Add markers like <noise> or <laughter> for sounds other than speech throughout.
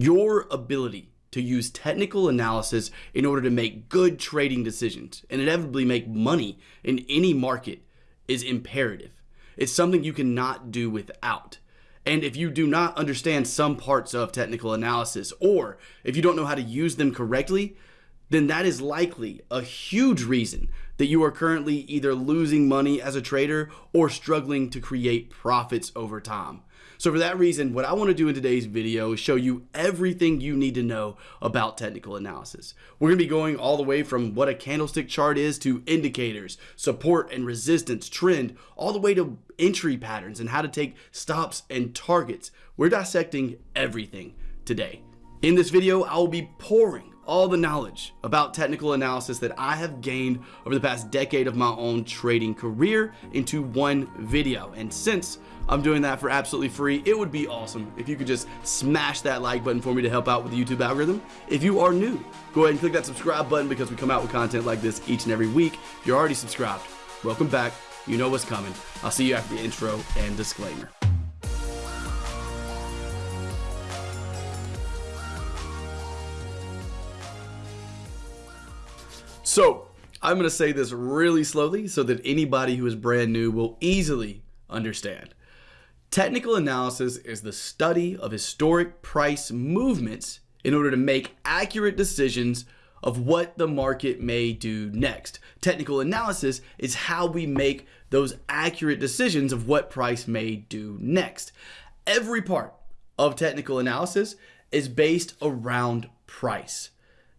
Your ability to use technical analysis in order to make good trading decisions and inevitably make money in any market is imperative. It's something you cannot do without. And if you do not understand some parts of technical analysis, or if you don't know how to use them correctly, then that is likely a huge reason that you are currently either losing money as a trader or struggling to create profits over time. So for that reason, what I want to do in today's video is show you everything you need to know about technical analysis. We're going to be going all the way from what a candlestick chart is to indicators, support and resistance, trend, all the way to entry patterns and how to take stops and targets. We're dissecting everything today. In this video, I will be pouring all the knowledge about technical analysis that I have gained over the past decade of my own trading career into one video. And since I'm doing that for absolutely free, it would be awesome if you could just smash that like button for me to help out with the YouTube algorithm. If you are new, go ahead and click that subscribe button because we come out with content like this each and every week. If you're already subscribed, welcome back. You know what's coming. I'll see you after the intro and disclaimer. So I'm going to say this really slowly so that anybody who is brand new will easily understand. Technical analysis is the study of historic price movements in order to make accurate decisions of what the market may do next. Technical analysis is how we make those accurate decisions of what price may do next. Every part of technical analysis is based around price.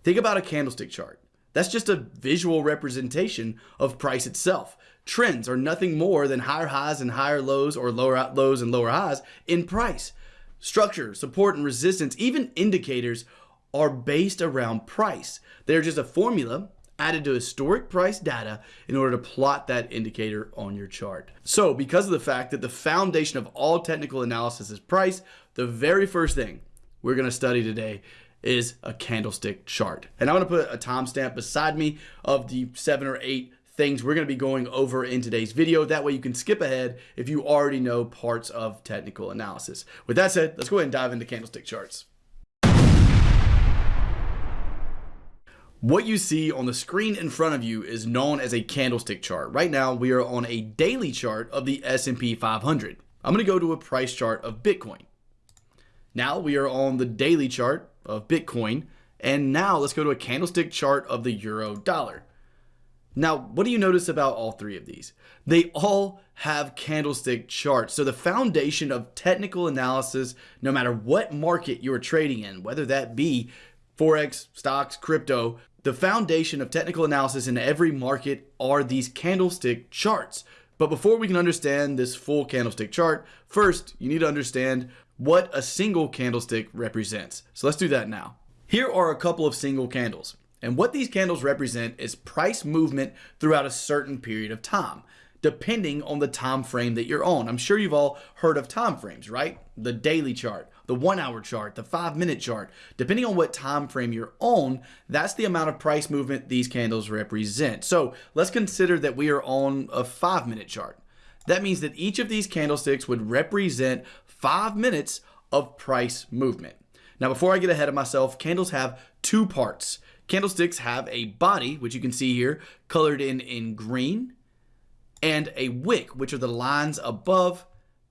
Think about a candlestick chart. That's just a visual representation of price itself. Trends are nothing more than higher highs and higher lows or lower lows and lower highs in price. Structure, support, and resistance, even indicators are based around price. They're just a formula added to historic price data in order to plot that indicator on your chart. So because of the fact that the foundation of all technical analysis is price, the very first thing we're going to study today is a candlestick chart. And I'm to put a timestamp beside me of the seven or eight things we're going to be going over in today's video. That way you can skip ahead if you already know parts of technical analysis. With that said, let's go ahead and dive into candlestick charts. What you see on the screen in front of you is known as a candlestick chart. Right now, we are on a daily chart of the S&P 500. I'm going to go to a price chart of Bitcoin. Now we are on the daily chart of Bitcoin. And now let's go to a candlestick chart of the euro dollar. Now, what do you notice about all three of these? They all have candlestick charts. So the foundation of technical analysis, no matter what market you're trading in, whether that be Forex, stocks, crypto, the foundation of technical analysis in every market are these candlestick charts. But before we can understand this full candlestick chart, first you need to understand what a single candlestick represents. So let's do that now. Here are a couple of single candles. And what these candles represent is price movement throughout a certain period of time, depending on the time frame that you're on. I'm sure you've all heard of time frames, right? The daily chart, the one hour chart, the five minute chart. Depending on what time frame you're on, that's the amount of price movement these candles represent. So let's consider that we are on a five minute chart. That means that each of these candlesticks would represent five minutes of price movement. Now, before I get ahead of myself, candles have two parts. Candlesticks have a body, which you can see here, colored in, in green, and a wick, which are the lines above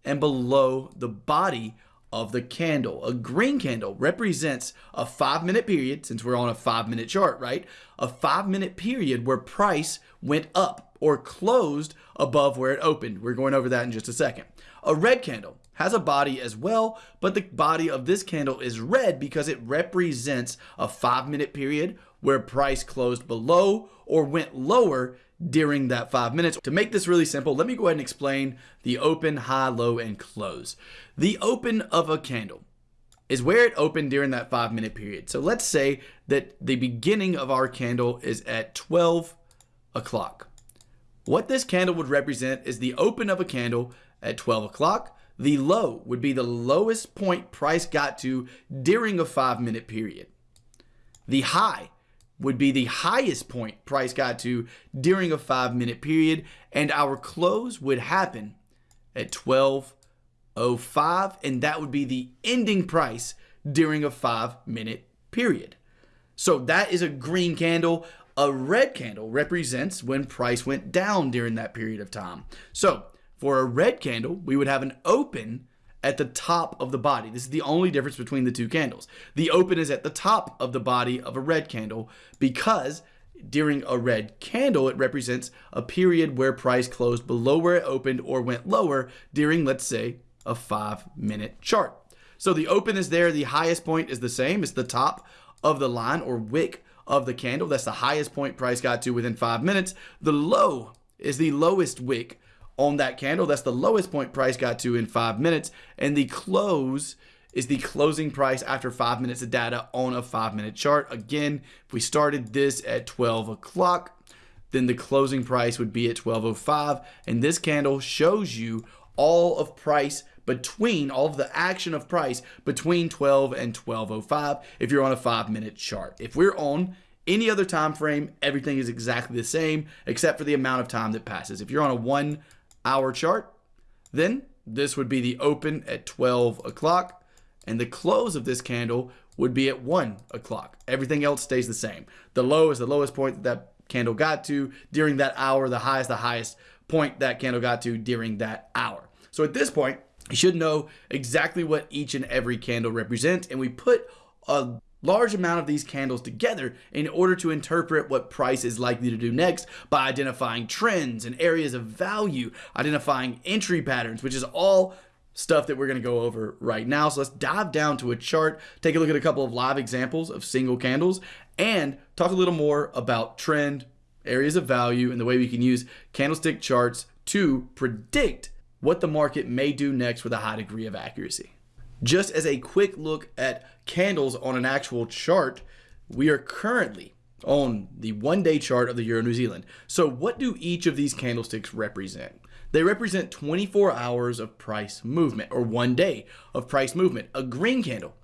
and below the body of the candle. A green candle represents a five minute period, since we're on a five minute chart, right? A five minute period where price went up or closed above where it opened. We're going over that in just a second. A red candle has a body as well, but the body of this candle is red because it represents a five minute period where price closed below or went lower during that five minutes. To make this really simple, let me go ahead and explain the open, high, low, and close. The open of a candle is where it opened during that five minute period. So let's say that the beginning of our candle is at 12 o'clock. What this candle would represent is the open of a candle at 12 o'clock the low would be the lowest point price got to during a five minute period. The high would be the highest point price got to during a five minute period. And our close would happen at 12.05. And that would be the ending price during a five minute period. So that is a green candle. A red candle represents when price went down during that period of time. So for a red candle, we would have an open at the top of the body. This is the only difference between the two candles. The open is at the top of the body of a red candle because during a red candle, it represents a period where price closed below where it opened or went lower during, let's say, a five minute chart. So the open is there. The highest point is the same. It's the top of the line or wick of the candle. That's the highest point price got to within five minutes. The low is the lowest wick on that candle. That's the lowest point price got to in five minutes. And the close is the closing price after five minutes of data on a five minute chart. Again, if we started this at 12 o'clock, then the closing price would be at 12.05. And this candle shows you all of price between all of the action of price between 12 and 1205 if you're on a five minute chart. If we're on any other time frame, everything is exactly the same except for the amount of time that passes. If you're on a one hour chart, then this would be the open at 12 o'clock and the close of this candle would be at 1 o'clock. Everything else stays the same. The low is the lowest point that that candle got to during that hour. The high is the highest point that candle got to during that hour. So at this point, you should know exactly what each and every candle represents. And we put a large amount of these candles together in order to interpret what price is likely to do next by identifying trends and areas of value, identifying entry patterns, which is all stuff that we're going to go over right now. So let's dive down to a chart, take a look at a couple of live examples of single candles, and talk a little more about trend, areas of value, and the way we can use candlestick charts to predict what the market may do next with a high degree of accuracy. Just as a quick look at candles on an actual chart, we are currently on the one day chart of the Euro New Zealand. So what do each of these candlesticks represent? They represent 24 hours of price movement or one day of price movement. A green candle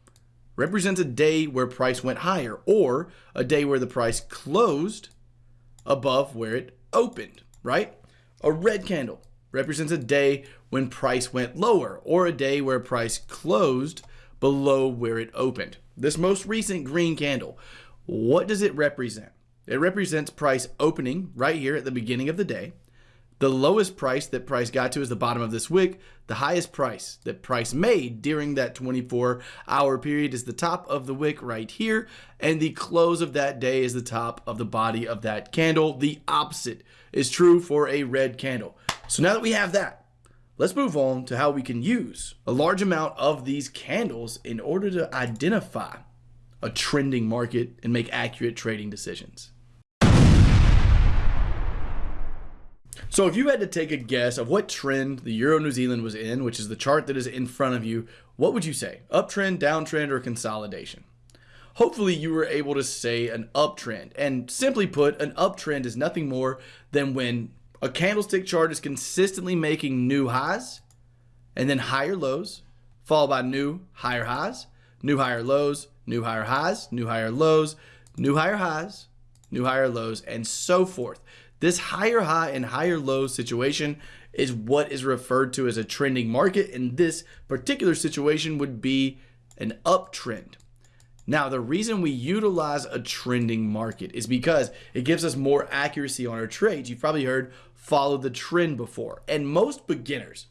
represents a day where price went higher or a day where the price closed above where it opened, right? A red candle represents a day when price went lower or a day where price closed below where it opened. This most recent green candle, what does it represent? It represents price opening right here at the beginning of the day. The lowest price that price got to is the bottom of this wick. The highest price that price made during that 24 hour period is the top of the wick right here. And the close of that day is the top of the body of that candle. The opposite is true for a red candle. So now that we have that, let's move on to how we can use a large amount of these candles in order to identify a trending market and make accurate trading decisions. So if you had to take a guess of what trend the Euro New Zealand was in, which is the chart that is in front of you, what would you say? Uptrend, downtrend, or consolidation? Hopefully you were able to say an uptrend. And simply put, an uptrend is nothing more than when a candlestick chart is consistently making new highs and then higher lows, followed by new higher highs, new higher lows, new higher highs, new higher lows, new higher highs, new higher lows, and so forth. This higher high and higher low situation is what is referred to as a trending market. And this particular situation would be an uptrend. Now, the reason we utilize a trending market is because it gives us more accuracy on our trades. You've probably heard follow the trend before. And most beginners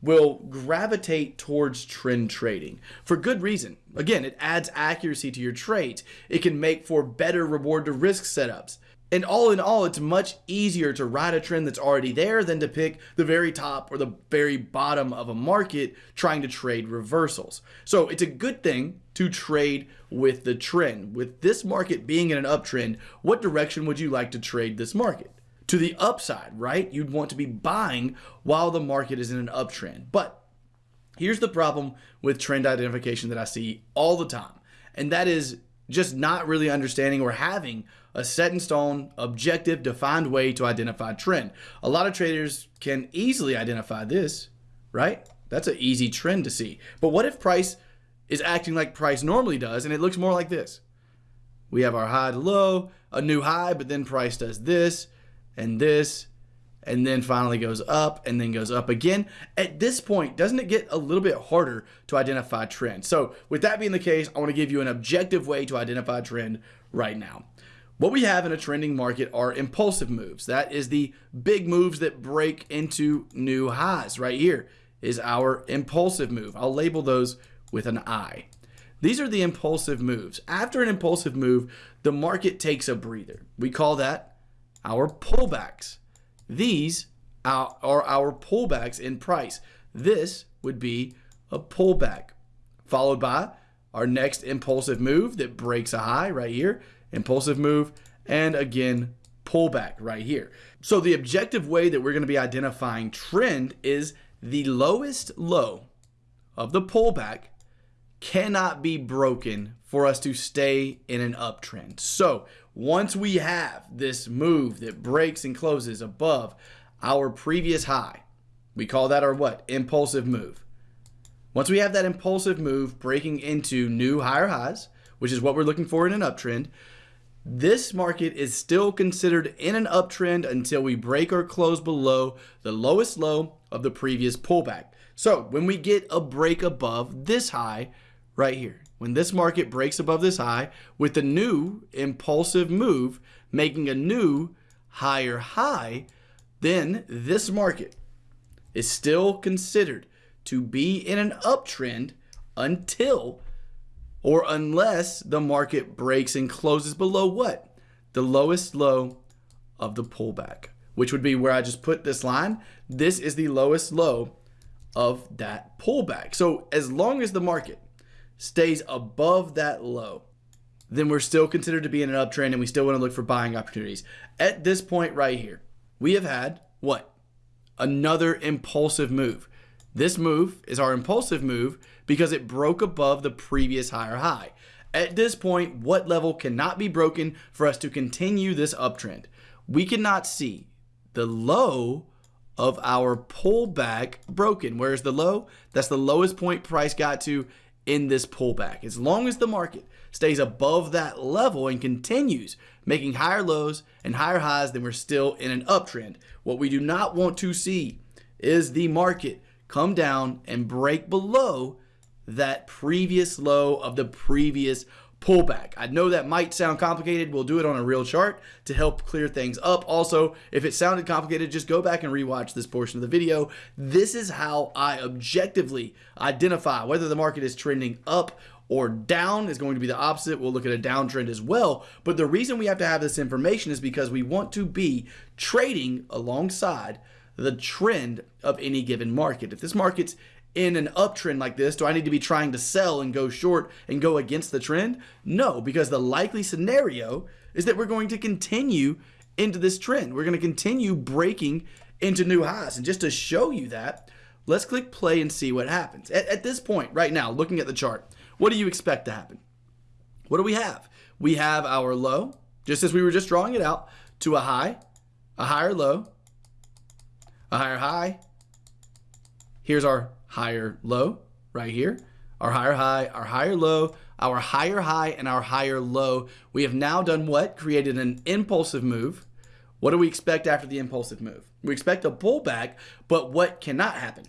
will gravitate towards trend trading for good reason. Again, it adds accuracy to your trades. It can make for better reward to risk setups. And all in all, it's much easier to ride a trend that's already there than to pick the very top or the very bottom of a market trying to trade reversals. So it's a good thing to trade with the trend. With this market being in an uptrend, what direction would you like to trade this market? To the upside, right? You'd want to be buying while the market is in an uptrend. But here's the problem with trend identification that I see all the time, and that is just not really understanding or having a set in stone, objective, defined way to identify trend. A lot of traders can easily identify this, right? That's an easy trend to see. But what if price is acting like price normally does and it looks more like this? We have our high to low, a new high, but then price does this and this and then finally goes up and then goes up again. At this point, doesn't it get a little bit harder to identify trend? So with that being the case, I want to give you an objective way to identify trend right now. What we have in a trending market are impulsive moves. That is the big moves that break into new highs. Right here is our impulsive move. I'll label those with an I. These are the impulsive moves. After an impulsive move, the market takes a breather. We call that our pullbacks. These are our pullbacks in price. This would be a pullback, followed by our next impulsive move that breaks a high right here impulsive move, and again, pullback right here. So the objective way that we're going to be identifying trend is the lowest low of the pullback cannot be broken for us to stay in an uptrend. So once we have this move that breaks and closes above our previous high, we call that our what? Impulsive move. Once we have that impulsive move breaking into new higher highs, which is what we're looking for in an uptrend, this market is still considered in an uptrend until we break or close below the lowest low of the previous pullback. So when we get a break above this high right here, when this market breaks above this high with a new impulsive move making a new higher high, then this market is still considered to be in an uptrend until or unless the market breaks and closes below what? The lowest low of the pullback, which would be where I just put this line. This is the lowest low of that pullback. So as long as the market stays above that low, then we're still considered to be in an uptrend and we still want to look for buying opportunities. At this point right here, we have had what? Another impulsive move. This move is our impulsive move because it broke above the previous higher high. At this point, what level cannot be broken for us to continue this uptrend? We cannot see the low of our pullback broken. Where's the low? That's the lowest point price got to in this pullback. As long as the market stays above that level and continues making higher lows and higher highs, then we're still in an uptrend. What we do not want to see is the market come down and break below that previous low of the previous pullback. I know that might sound complicated. We'll do it on a real chart to help clear things up. Also, if it sounded complicated, just go back and rewatch this portion of the video. This is how I objectively identify whether the market is trending up or down is going to be the opposite. We'll look at a downtrend as well. But the reason we have to have this information is because we want to be trading alongside the trend of any given market. If this market's in an uptrend like this, do I need to be trying to sell and go short and go against the trend? No, because the likely scenario is that we're going to continue into this trend. We're going to continue breaking into new highs. And just to show you that, let's click play and see what happens. At, at, this point, right now, looking at the chart, what do you expect to happen? What do we have? We have our low, just as we were just drawing it out, to a high, a higher low, a higher high. Here's our higher low right here. Our higher high, our higher low, our higher high, and our higher low. We have now done what? Created an impulsive move. What do we expect after the impulsive move? We expect a pullback, but what cannot happen?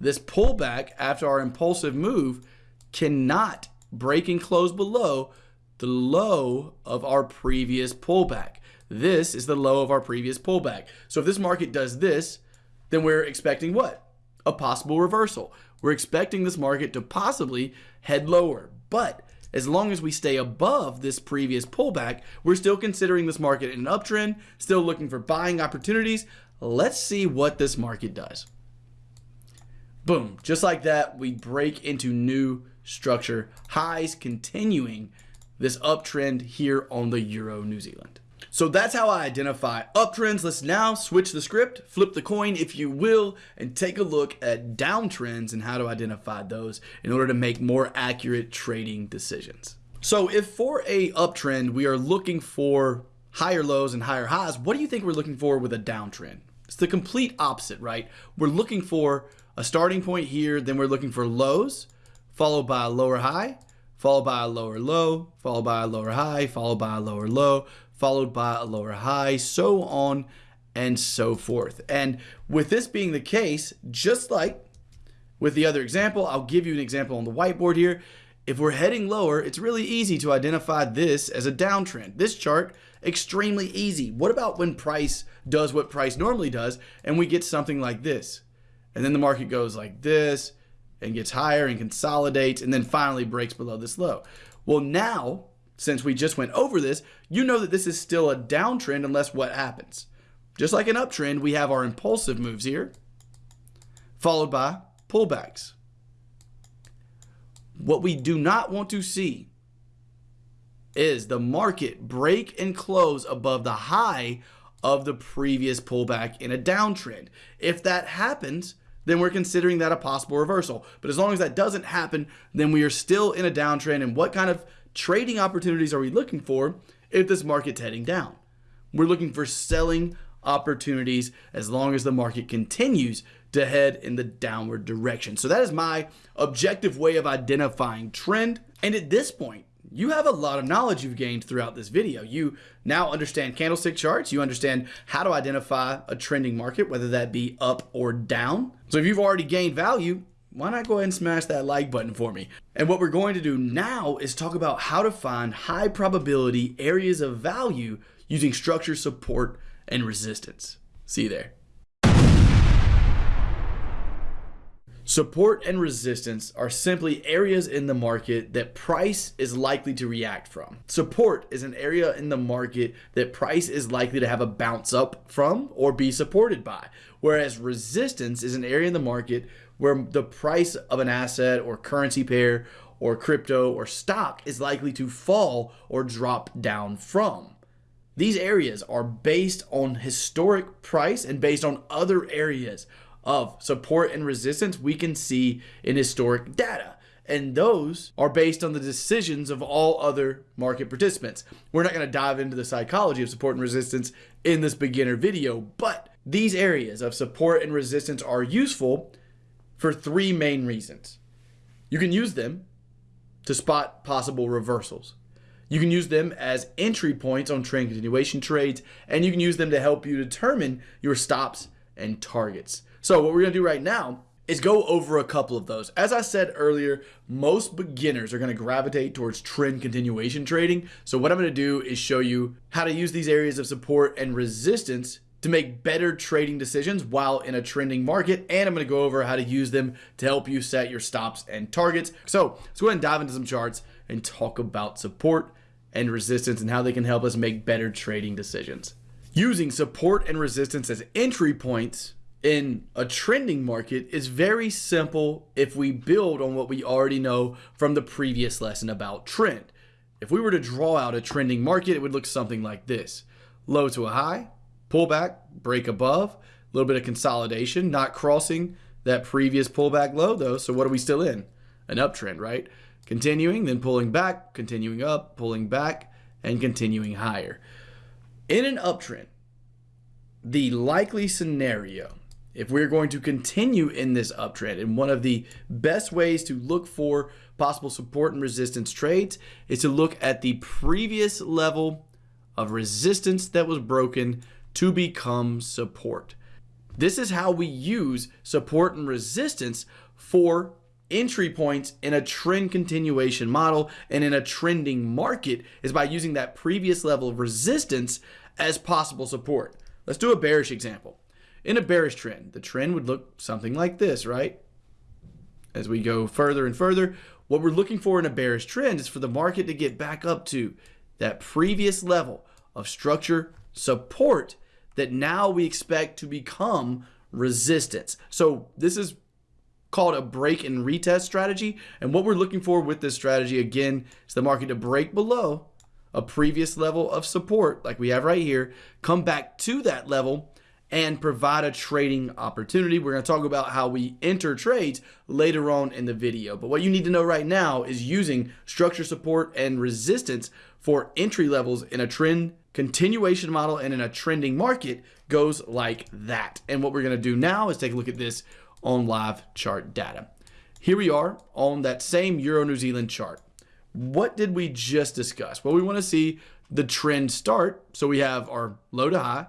This pullback after our impulsive move cannot break and close below the low of our previous pullback. This is the low of our previous pullback. So if this market does this, then we're expecting what? A possible reversal. We're expecting this market to possibly head lower. But as long as we stay above this previous pullback, we're still considering this market an uptrend, still looking for buying opportunities. Let's see what this market does. Boom, just like that, we break into new structure, highs continuing this uptrend here on the Euro New Zealand. So that's how I identify uptrends. Let's now switch the script, flip the coin if you will, and take a look at downtrends and how to identify those in order to make more accurate trading decisions. So if for a uptrend we are looking for higher lows and higher highs, what do you think we're looking for with a downtrend? It's the complete opposite, right? We're looking for a starting point here, then we're looking for lows, followed by a lower high, followed by a lower low, followed by a lower high, followed by a lower low, followed by a lower high, so on and so forth. And with this being the case, just like with the other example, I'll give you an example on the whiteboard here. If we're heading lower, it's really easy to identify this as a downtrend. This chart, extremely easy. What about when price does what price normally does and we get something like this? And then the market goes like this and gets higher and consolidates and then finally breaks below this low. Well, now, since we just went over this, you know that this is still a downtrend unless what happens? Just like an uptrend, we have our impulsive moves here, followed by pullbacks. What we do not want to see is the market break and close above the high of the previous pullback in a downtrend. If that happens, then we're considering that a possible reversal. But as long as that doesn't happen, then we are still in a downtrend. And what kind of trading opportunities are we looking for if this market's heading down? We're looking for selling opportunities as long as the market continues to head in the downward direction. So that is my objective way of identifying trend. And at this point, you have a lot of knowledge you've gained throughout this video. You now understand candlestick charts. You understand how to identify a trending market, whether that be up or down. So if you've already gained value, why not go ahead and smash that like button for me? And what we're going to do now is talk about how to find high probability areas of value using structure support and resistance. See you there. Support and resistance are simply areas in the market that price is likely to react from. Support is an area in the market that price is likely to have a bounce up from or be supported by. Whereas resistance is an area in the market where the price of an asset or currency pair or crypto or stock is likely to fall or drop down from. These areas are based on historic price and based on other areas of support and resistance we can see in historic data. And those are based on the decisions of all other market participants. We're not going to dive into the psychology of support and resistance in this beginner video, but these areas of support and resistance are useful for three main reasons. You can use them to spot possible reversals. You can use them as entry points on trend continuation trades, and you can use them to help you determine your stops and targets. So what we're gonna do right now is go over a couple of those. As I said earlier, most beginners are going to gravitate towards trend continuation trading. So what I'm going to do is show you how to use these areas of support and resistance to make better trading decisions while in a trending market. And I'm going to go over how to use them to help you set your stops and targets. So let's go ahead and dive into some charts and talk about support and resistance and how they can help us make better trading decisions. Using support and resistance as entry points in a trending market is very simple if we build on what we already know from the previous lesson about trend. If we were to draw out a trending market, it would look something like this. Low to a high, pullback, break above, a little bit of consolidation, not crossing that previous pullback low though. So what are we still in? An uptrend, right? Continuing, then pulling back, continuing up, pulling back, and continuing higher. In an uptrend, the likely scenario, if we're going to continue in this uptrend, and one of the best ways to look for possible support and resistance trades is to look at the previous level of resistance that was broken to become support. This is how we use support and resistance for entry points in a trend continuation model and in a trending market is by using that previous level of resistance as possible support. Let's do a bearish example. In a bearish trend, the trend would look something like this, right? As we go further and further, what we're looking for in a bearish trend is for the market to get back up to that previous level of structure support that now we expect to become resistance. So this is called a break and retest strategy. And what we're looking for with this strategy, again, is the market to break below a previous level of support, like we have right here, come back to that level and provide a trading opportunity. We're going to talk about how we enter trades later on in the video. But what you need to know right now is using structure support and resistance for entry levels in a trend continuation model and in a trending market goes like that. And what we're going to do now is take a look at this on live chart data. Here we are on that same Euro New Zealand chart. What did we just discuss? Well, we want to see the trend start. So we have our low to high,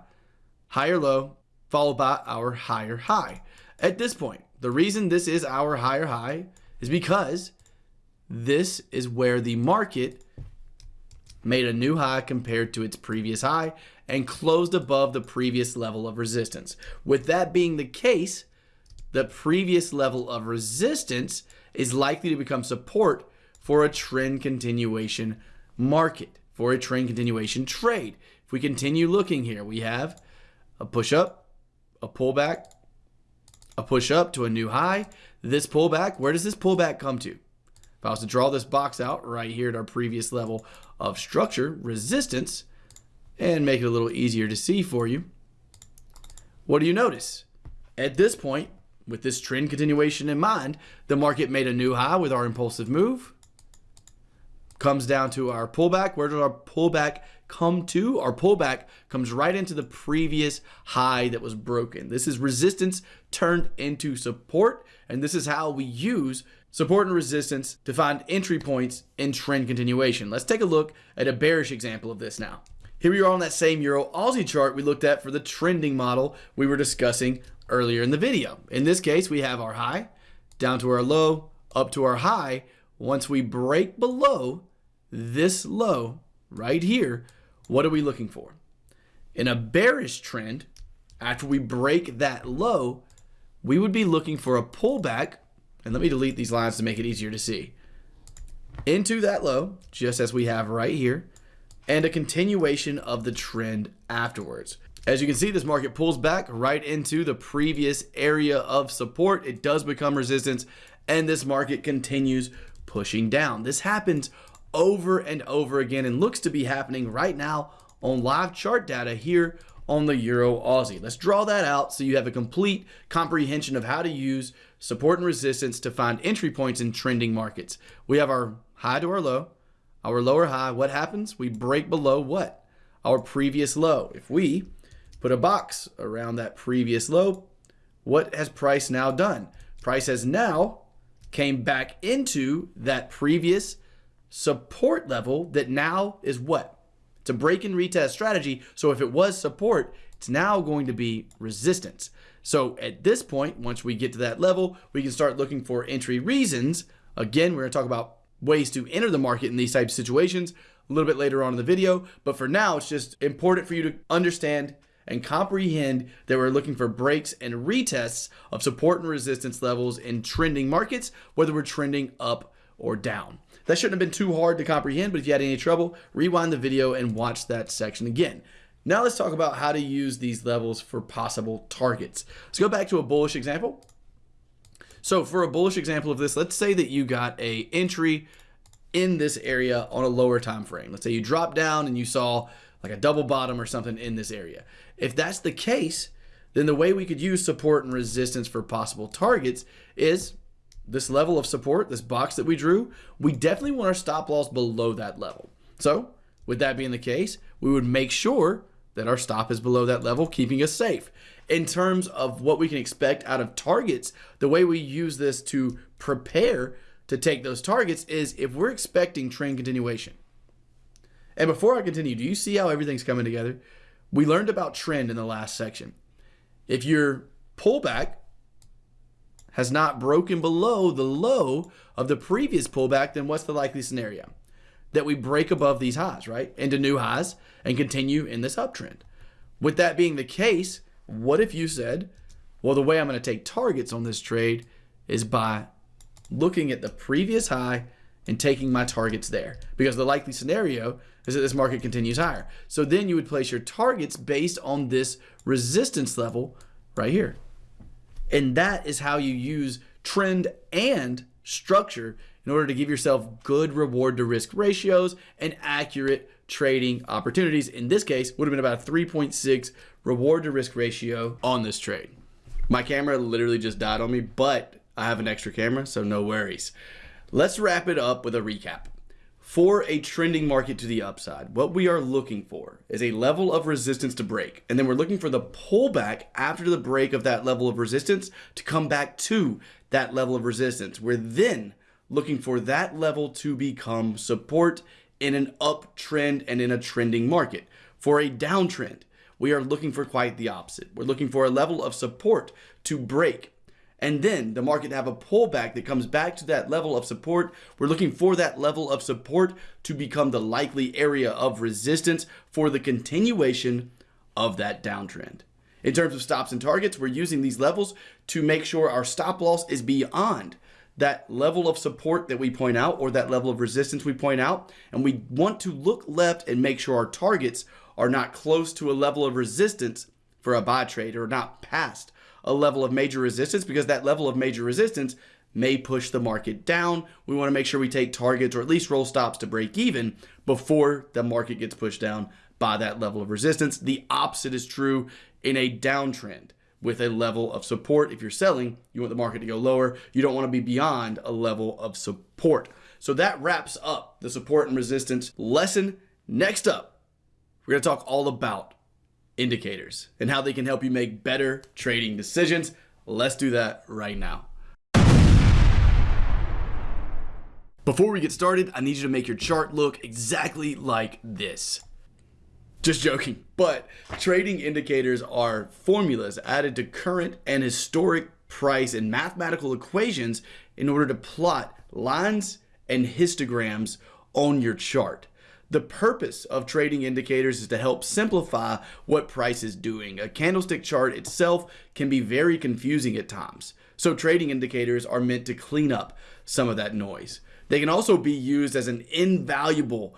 higher low, followed by our higher high. At this point, the reason this is our higher high is because this is where the market made a new high compared to its previous high and closed above the previous level of resistance. With that being the case, the previous level of resistance is likely to become support for a trend continuation market, for a trend continuation trade. If we continue looking here, we have a push up, a pullback, a push up to a new high. This pullback, where does this pullback come to? I was to draw this box out right here at our previous level of structure, resistance, and make it a little easier to see for you, what do you notice? At this point, with this trend continuation in mind, the market made a new high with our impulsive move. Comes down to our pullback. Where does our pullback come to? Our pullback comes right into the previous high that was broken. This is resistance turned into support, and this is how we use support and resistance to find entry points in trend continuation. Let's take a look at a bearish example of this now. Here we are on that same Euro Aussie chart we looked at for the trending model we were discussing earlier in the video. In this case, we have our high down to our low, up to our high. Once we break below this low right here, what are we looking for? In a bearish trend, after we break that low, we would be looking for a pullback. And let me delete these lines to make it easier to see. Into that low, just as we have right here, and a continuation of the trend afterwards. As you can see, this market pulls back right into the previous area of support. It does become resistance, and this market continues pushing down. This happens over and over again and looks to be happening right now on live chart data here on the Euro Aussie. Let's draw that out so you have a complete comprehension of how to use support and resistance to find entry points in trending markets. We have our high to our low, our lower high. What happens? We break below what? Our previous low. If we put a box around that previous low, what has price now done? Price has now came back into that previous support level that now is what? It's a break and retest strategy. So if it was support, it's now going to be resistance. So at this point, once we get to that level, we can start looking for entry reasons. Again, we're going to talk about ways to enter the market in these types of situations a little bit later on in the video. But for now, it's just important for you to understand and comprehend that we're looking for breaks and retests of support and resistance levels in trending markets, whether we're trending up or down. That shouldn't have been too hard to comprehend, but if you had any trouble, rewind the video and watch that section again. Now let's talk about how to use these levels for possible targets. Let's go back to a bullish example. So for a bullish example of this, let's say that you got a entry in this area on a lower time frame. Let's say you dropped down and you saw like a double bottom or something in this area. If that's the case, then the way we could use support and resistance for possible targets is this level of support, this box that we drew, we definitely want our stop loss below that level. So with that being the case, we would make sure that our stop is below that level, keeping us safe. In terms of what we can expect out of targets, the way we use this to prepare to take those targets is if we're expecting trend continuation. And before I continue, do you see how everything's coming together? We learned about trend in the last section. If your pullback has not broken below the low of the previous pullback, then what's the likely scenario? That we break above these highs, right? Into new highs and continue in this uptrend. With that being the case, what if you said, well, the way I'm going to take targets on this trade is by looking at the previous high and taking my targets there because the likely scenario is that this market continues higher. So then you would place your targets based on this resistance level right here. And that is how you use trend and structure in order to give yourself good reward to risk ratios and accurate trading opportunities. In this case, would have been about a 3.6 reward to risk ratio on this trade. My camera literally just died on me, but I have an extra camera, so no worries. Let's wrap it up with a recap. For a trending market to the upside, what we are looking for is a level of resistance to break. And then we're looking for the pullback after the break of that level of resistance to come back to that level of resistance. We're then looking for that level to become support in an uptrend and in a trending market. For a downtrend, we are looking for quite the opposite. We're looking for a level of support to break and then the market have a pullback that comes back to that level of support. We're looking for that level of support to become the likely area of resistance for the continuation of that downtrend. In terms of stops and targets, we're using these levels to make sure our stop loss is beyond that level of support that we point out or that level of resistance we point out. And we want to look left and make sure our targets are not close to a level of resistance for a buy trade or not past a level of major resistance because that level of major resistance may push the market down. We want to make sure we take targets or at least roll stops to break even before the market gets pushed down by that level of resistance. The opposite is true in a downtrend with a level of support. If you're selling, you want the market to go lower. You don't want to be beyond a level of support. So that wraps up the support and resistance lesson. Next up, we're going to talk all about indicators and how they can help you make better trading decisions. Let's do that right now. Before we get started, I need you to make your chart look exactly like this. Just joking, but trading indicators are formulas added to current and historic price and mathematical equations in order to plot lines and histograms on your chart. The purpose of trading indicators is to help simplify what price is doing. A candlestick chart itself can be very confusing at times. So trading indicators are meant to clean up some of that noise. They can also be used as an invaluable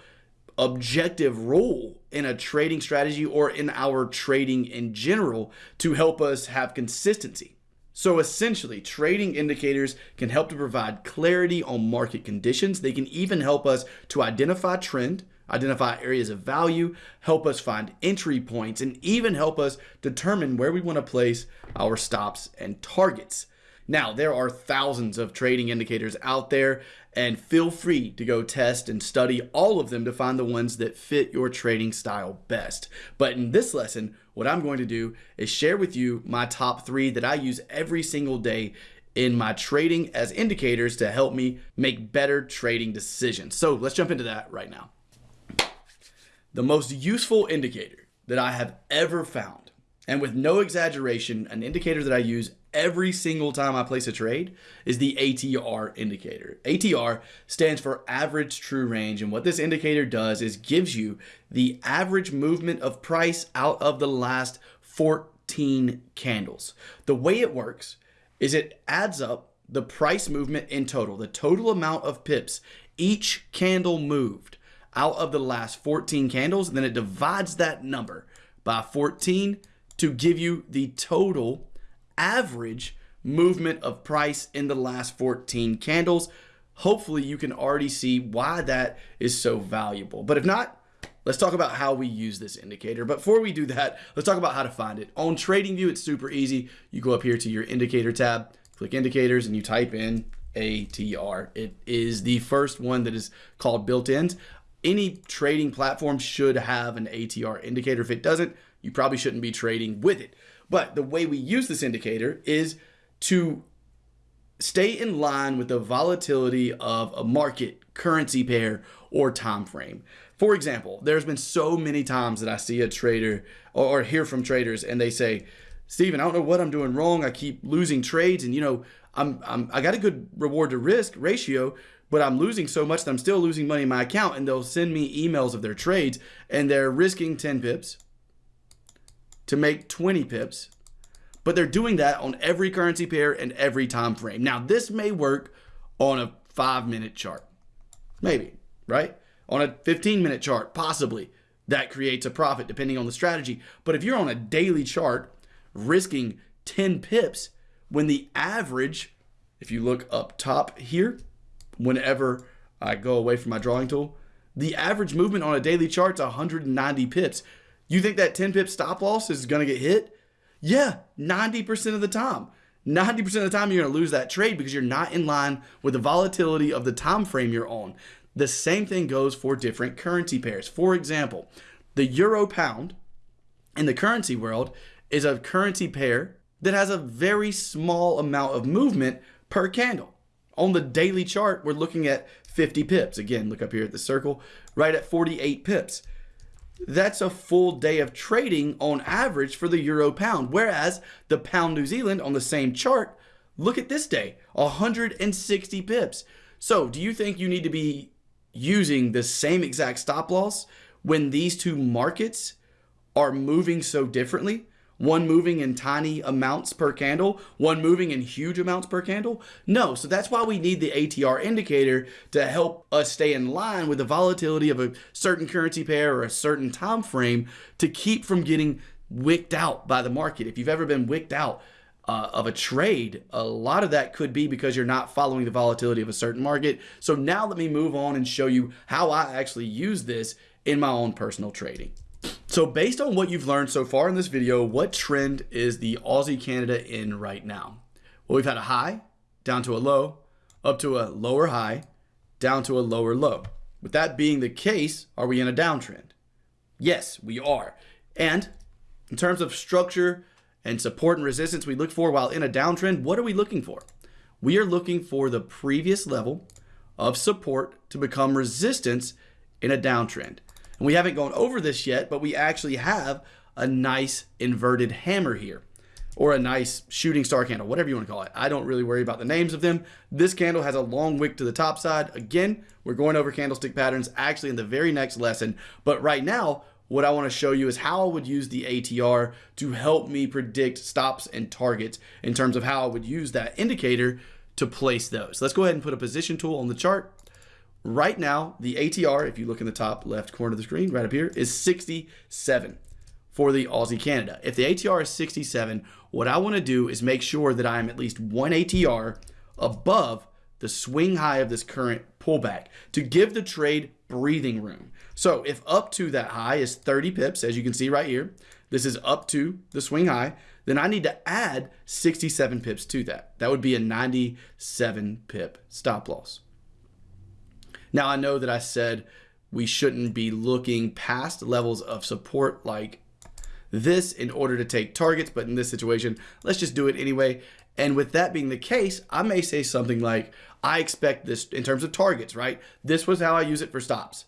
objective role in a trading strategy or in our trading in general to help us have consistency. So essentially, trading indicators can help to provide clarity on market conditions. They can even help us to identify trend, identify areas of value, help us find entry points, and even help us determine where we want to place our stops and targets. Now, there are thousands of trading indicators out there, and feel free to go test and study all of them to find the ones that fit your trading style best. But in this lesson, what I'm going to do is share with you my top three that I use every single day in my trading as indicators to help me make better trading decisions. So let's jump into that right now. The most useful indicator that I have ever found, and with no exaggeration, an indicator that I use every single time I place a trade is the ATR indicator. ATR stands for average true range. And what this indicator does is gives you the average movement of price out of the last 14 candles. The way it works is it adds up the price movement in total, the total amount of pips each candle moved out of the last 14 candles. And then it divides that number by 14 to give you the total average movement of price in the last 14 candles. Hopefully you can already see why that is so valuable. But if not, let's talk about how we use this indicator. But before we do that, let's talk about how to find it. On TradingView, it's super easy. You go up here to your indicator tab, click indicators, and you type in ATR. It is the first one that is called built-ins any trading platform should have an ATR indicator. If it doesn't, you probably shouldn't be trading with it. But the way we use this indicator is to stay in line with the volatility of a market, currency pair, or time frame. For example, there's been so many times that I see a trader or hear from traders and they say, Steven, I don't know what I'm doing wrong. I keep losing trades and you know, I'm, I'm I got a good reward to risk ratio, but I'm losing so much that I'm still losing money in my account. And they'll send me emails of their trades and they're risking 10 pips to make 20 pips. But they're doing that on every currency pair and every time frame. Now, this may work on a five minute chart. Maybe, right? On a 15 minute chart, possibly. That creates a profit depending on the strategy. But if you're on a daily chart risking 10 pips when the average, if you look up top here, whenever I go away from my drawing tool. The average movement on a daily chart is 190 pips. You think that 10 pip stop loss is going to get hit? Yeah, 90% of the time. 90% of the time you're going to lose that trade because you're not in line with the volatility of the time frame you're on. The same thing goes for different currency pairs. For example, the euro pound in the currency world is a currency pair that has a very small amount of movement per candle. On the daily chart, we're looking at 50 pips. Again, look up here at the circle, right at 48 pips. that's a full day of trading on average for the euro pound. Whereas the pound New Zealand on the same chart, look at this day, 160 pips. So do you think you need to be using the same exact stop loss when these two markets are moving so differently? One moving in tiny amounts per candle, one moving in huge amounts per candle? No, so that's why we need the ATR indicator to help us stay in line with the volatility of a certain currency pair or a certain time frame to keep from getting wicked out by the market. If you've ever been wicked out, uh, of a trade, a lot of that could be because you're not following the volatility of a certain market. So now let me move on and show you how I actually use this in my own personal trading. So based on what you've learned so far in this video, what trend is the Aussie Canada in right now? Well, we've had a high, down to a low, up to a lower high, down to a lower low. With that being the case, are we in a downtrend? Yes, we are. And in terms of structure and support and resistance we look for while in a downtrend, what are we looking for? We are looking for the previous level of support to become resistance in a downtrend. And we haven't gone over this yet, but we actually have a nice inverted hammer here or a nice shooting star candle, whatever you want to call it. I don't really worry about the names of them. This candle has a long wick to the top side. Again, we're going over candlestick patterns actually in the very next lesson. But right now, what I want to show you is how I would use the ATR to help me predict stops and targets in terms of how I would use that indicator to place those. Let's go ahead and put a position tool on the chart. Right now, the ATR, if you look in the top left corner of the screen, right up here, is 67 for the Aussie Canada. If the ATR is 67, what I want to do is make sure that I'm at least one ATR above the swing high of this current pullback to give the trade breathing room. So if up to that high is 30 pips, as you can see right here, this is up to the swing high, then I need to add 67 pips to that. That would be a 97 pip stop loss. Now, I know that I said we shouldn't be looking past levels of support like this in order to take targets, but in this situation, let's just do it anyway. And with that being the case, I may say something like, I expect this in terms of targets, right? This was how I use it for stops.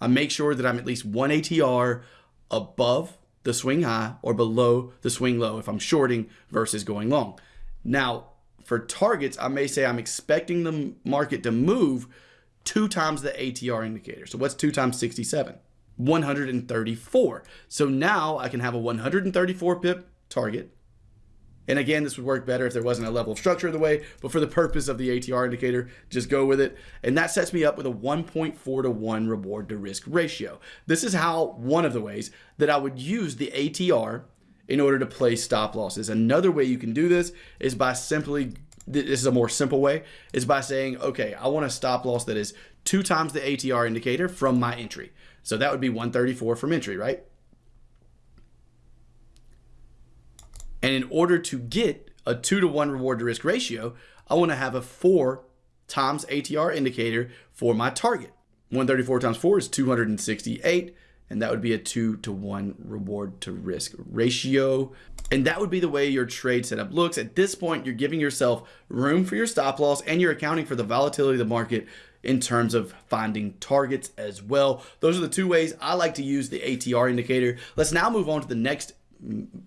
I make sure that I'm at least one ATR above the swing high or below the swing low if I'm shorting versus going long. Now, for targets, I may say I'm expecting the market to move two times the ATR indicator. So what's two times 67? 134. So now I can have a 134 pip target. And again, this would work better if there wasn't a level of structure in the way, but for the purpose of the ATR indicator, just go with it. And that sets me up with a 1.4 to 1 reward to risk ratio. This is how one of the ways that I would use the ATR in order to place stop losses. Another way you can do this is by simply this is a more simple way, is by saying, okay, I want a stop loss that is two times the ATR indicator from my entry. So that would be 134 from entry, right? And in order to get a two to one reward to risk ratio, I want to have a four times ATR indicator for my target. 134 times four is 268 and that would be a two to one reward to risk ratio. And that would be the way your trade setup looks. At this point, you're giving yourself room for your stop loss and you're accounting for the volatility of the market in terms of finding targets as well. Those are the two ways I like to use the ATR indicator. Let's now move on to the next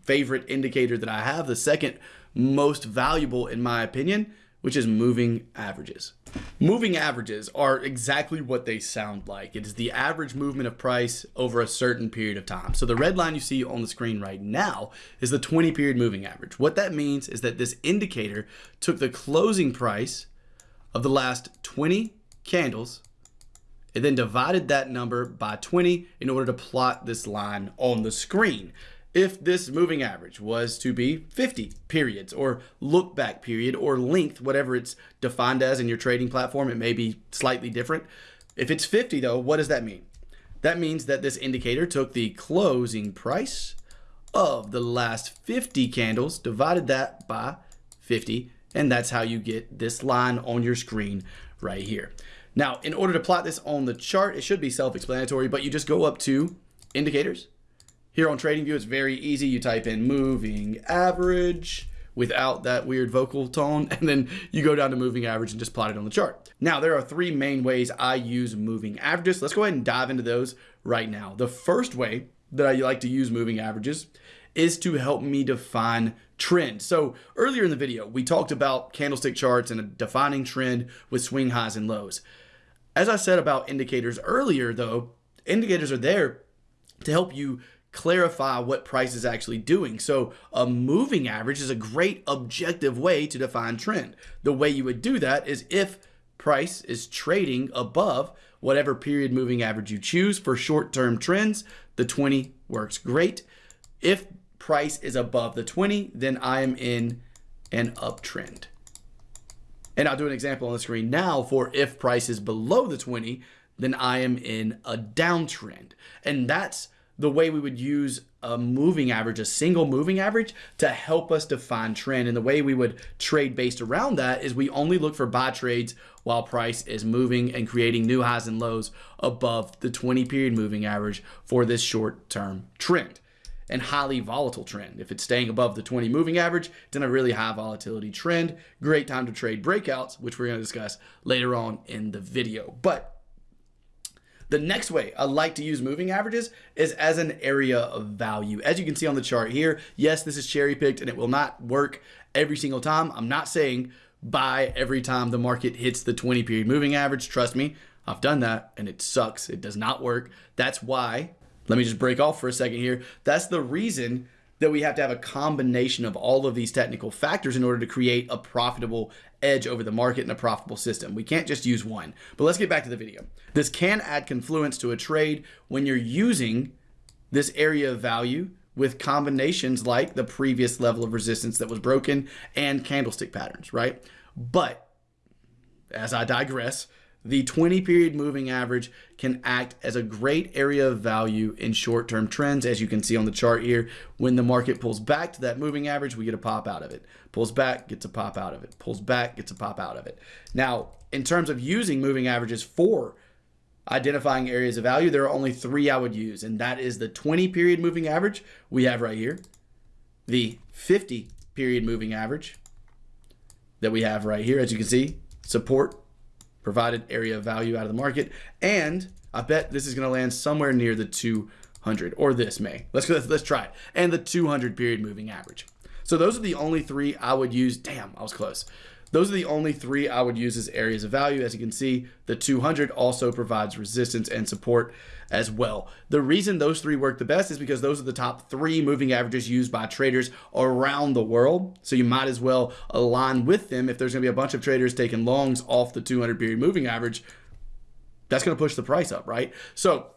favorite indicator that I have, the second most valuable in my opinion, which is moving averages. Moving averages are exactly what they sound like. It is the average movement of price over a certain period of time. So the red line you see on the screen right now is the 20 period moving average. What that means is that this indicator took the closing price of the last 20 candles and then divided that number by 20 in order to plot this line on the screen if this moving average was to be 50 periods or look back period or length, whatever it's defined as in your trading platform, it may be slightly different. If it's 50 though, what does that mean? That means that this indicator took the closing price of the last 50 candles, divided that by 50, and that's how you get this line on your screen right here. Now, in order to plot this on the chart, it should be self-explanatory, but you just go up to indicators, here on TradingView, it's very easy. You type in moving average. without that weird vocal tone, <laughs> and then you go down to moving average and just plot it on the chart. Now, there are three main ways I use moving averages. Let's go ahead and dive into those right now. The first way that I like to use moving averages is to help me define trend. So earlier in the video, we talked about candlestick charts and a defining trend with swing highs and lows. As I said about indicators earlier, though, indicators are there to help you clarify what price is actually doing. So a moving average is a great objective way to define trend. The way you would do that is if price is trading above whatever period moving average you choose for short-term trends, the 20 works great. If price is above the 20, then I am in an uptrend. And I'll do an example on the screen now for if price is below the 20, then I am in a downtrend. And that's the way we would use a moving average, a single moving average to help us define trend. And the way we would trade based around that is we only look for buy trades while price is moving and creating new highs and lows above the 20 period moving average for this short term trend and highly volatile trend. If it's staying above the 20 moving average, it's in a really high volatility trend. Great time to trade breakouts, which we're going to discuss later on in the video. But the next way I like to use moving averages is as an area of value. As you can see on the chart here, yes, this is cherry picked and it will not work every single time. I'm not saying buy every time the market hits the 20 period moving average. Trust me, I've done that and it sucks. It does not work. That's why, let me just break off for a second here. That's the reason that we have to have a combination of all of these technical factors in order to create a profitable edge over the market and a profitable system. We can't just use one. But let's get back to the video. This can add confluence to a trade when you're using this area of value with combinations like the previous level of resistance that was broken and candlestick patterns, right? But as I digress, the 20 period moving average can act as a great area of value in short term trends. As you can see on the chart here, when the market pulls back to that moving average, we get a pop out of it. Pulls back, gets a pop out of it. Pulls back, gets a pop out of it. Now, in terms of using moving averages for identifying areas of value, there are only three I would use, and that is the 20 period moving average we have right here, the 50 period moving average that we have right here, as you can see, support provided area value out of the market. And I bet this is going to land somewhere near the 200 or this may. Let's, let's, let's try it. And the 200 period moving average. So those are the only three I would use. Damn, I was close. Those are the only three I would use as areas of value. As you can see, the 200 also provides resistance and support as well. The reason those three work the best is because those are the top three moving averages used by traders around the world. So you might as well align with them. If there's going to be a bunch of traders taking longs off the 200 period moving average, that's going to push the price up, right? So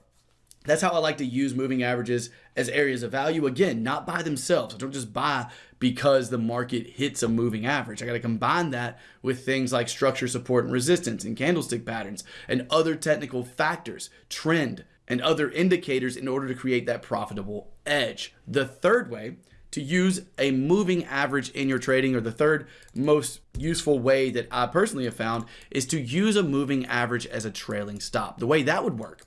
that's how I like to use moving averages as areas of value. Again, not by themselves. I don't just buy because the market hits a moving average. I got to combine that with things like structure, support, and resistance, and candlestick patterns, and other technical factors, trend, and other indicators in order to create that profitable edge. The third way to use a moving average in your trading, or the third most useful way that I personally have found, is to use a moving average as a trailing stop. The way that would work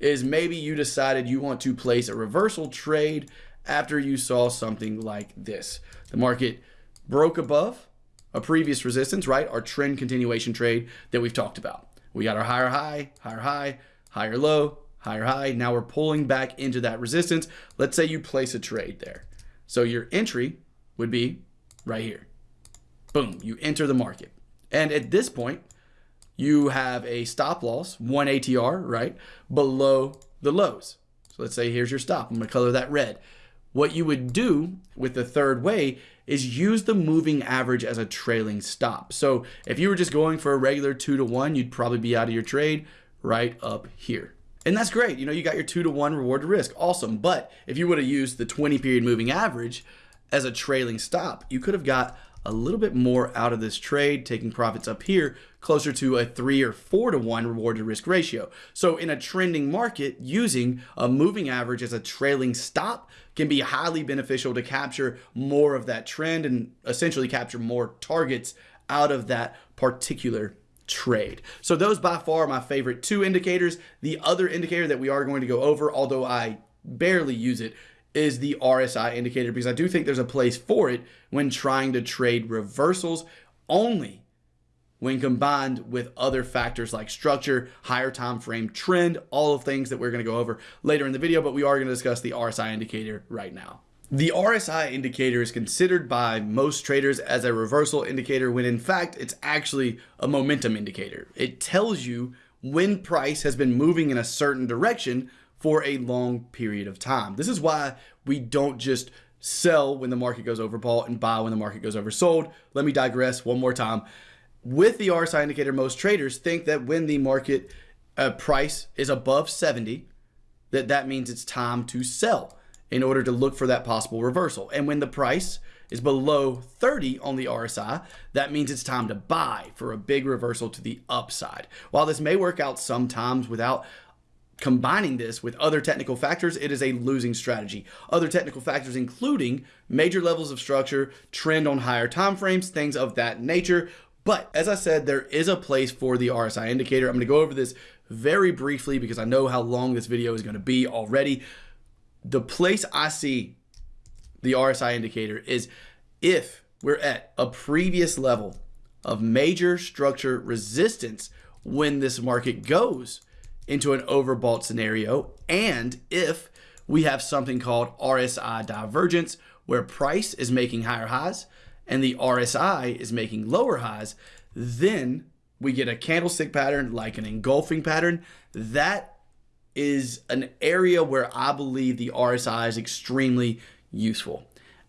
is maybe you decided you want to place a reversal trade after you saw something like this. The market broke above a previous resistance, right? Our trend continuation trade that we've talked about. We got our higher high, higher high, higher low, higher high. Now we're pulling back into that resistance. Let's say you place a trade there. So your entry would be right here. Boom, you enter the market. And at this point, you have a stop loss, one ATR, right, below the lows. So let's say here's your stop. I'm to color that red. What you would do with the third way is use the moving average as a trailing stop. So if you were just going for a regular two to one, you'd probably be out of your trade right up here. And that's great. You know, you got your two to one reward to risk. Awesome. But if you would have used the 20 period moving average as a trailing stop, you could have got a little bit more out of this trade, taking profits up here closer to a three or four to one reward to risk ratio. So in a trending market, using a moving average as a trailing stop can be highly beneficial to capture more of that trend and essentially capture more targets out of that particular trade. So those by far my favorite two indicators. The other indicator that we are going to go over, although I barely use it, is the RSI indicator because I do think there's a place for it when trying to trade reversals only when combined with other factors like structure, higher time frame, trend, all of things that we're going to go over later in the video, but we are going to discuss the RSI indicator right now. The RSI indicator is considered by most traders as a reversal indicator when in fact it's actually a momentum indicator. It tells you when price has been moving in a certain direction for a long period of time. This is why we don't just sell when the market goes overbought and buy when the market goes oversold. Let me digress one more time. With the RSI indicator, most traders think that when the market uh, price is above 70, that that means it's time to sell in order to look for that possible reversal. And when the price is below 30 on the RSI, that means it's time to buy for a big reversal to the upside. While this may work out sometimes without combining this with other technical factors, it is a losing strategy. Other technical factors including major levels of structure, trend on higher time frames, things of that nature. But as I said, there is a place for the RSI indicator. I'm going to go over this very briefly because I know how long this video is going to be already. The place I see the RSI indicator is if we're at a previous level of major structure resistance when this market goes into an overbought scenario and if we have something called RSI divergence where price is making higher highs and the RSI is making lower highs, then we get a candlestick pattern like an engulfing pattern. That is an area where I believe the RSI is extremely useful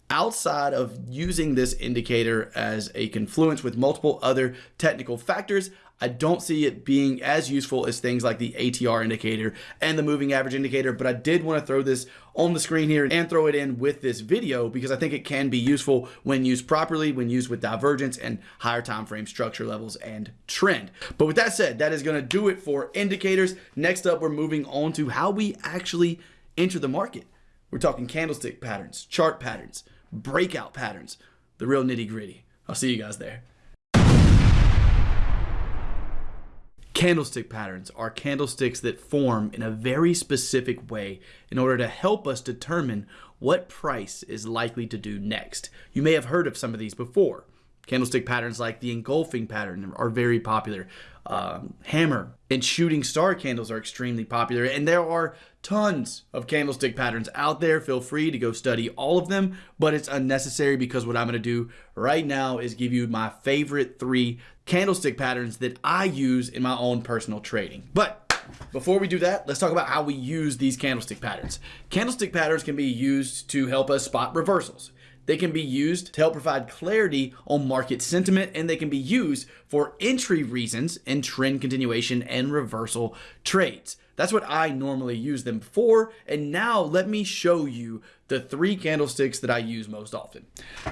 outside of using this indicator as a confluence with multiple other technical factors, I don't see it being as useful as things like the ATR indicator and the moving average indicator, but I did want to throw this on the screen here and throw it in with this video because I think it can be useful when used properly, when used with divergence and higher time frame structure levels and trend. But with that said, that is going to do it for indicators. Next up, we're moving on to how we actually enter the market. We're talking candlestick patterns, chart patterns, breakout patterns, the real nitty gritty. I'll see you guys there. Candlestick patterns are candlesticks that form in a very specific way in order to help us determine what price is likely to do next. You may have heard of some of these before. Candlestick patterns like the engulfing pattern are very popular. Um, hammer and shooting star candles are extremely popular, and there are tons of candlestick patterns out there. Feel free to go study all of them, but it's unnecessary because what I'm going to do right now is give you my favorite three candlestick patterns that I use in my own personal trading. But before we do that, let's talk about how we use these candlestick patterns. Candlestick patterns can be used to help us spot reversals. They can be used to help provide clarity on market sentiment, and they can be used for entry reasons in trend continuation and reversal trades. That's what I normally use them for. And now let me show you the three candlesticks that I use most often.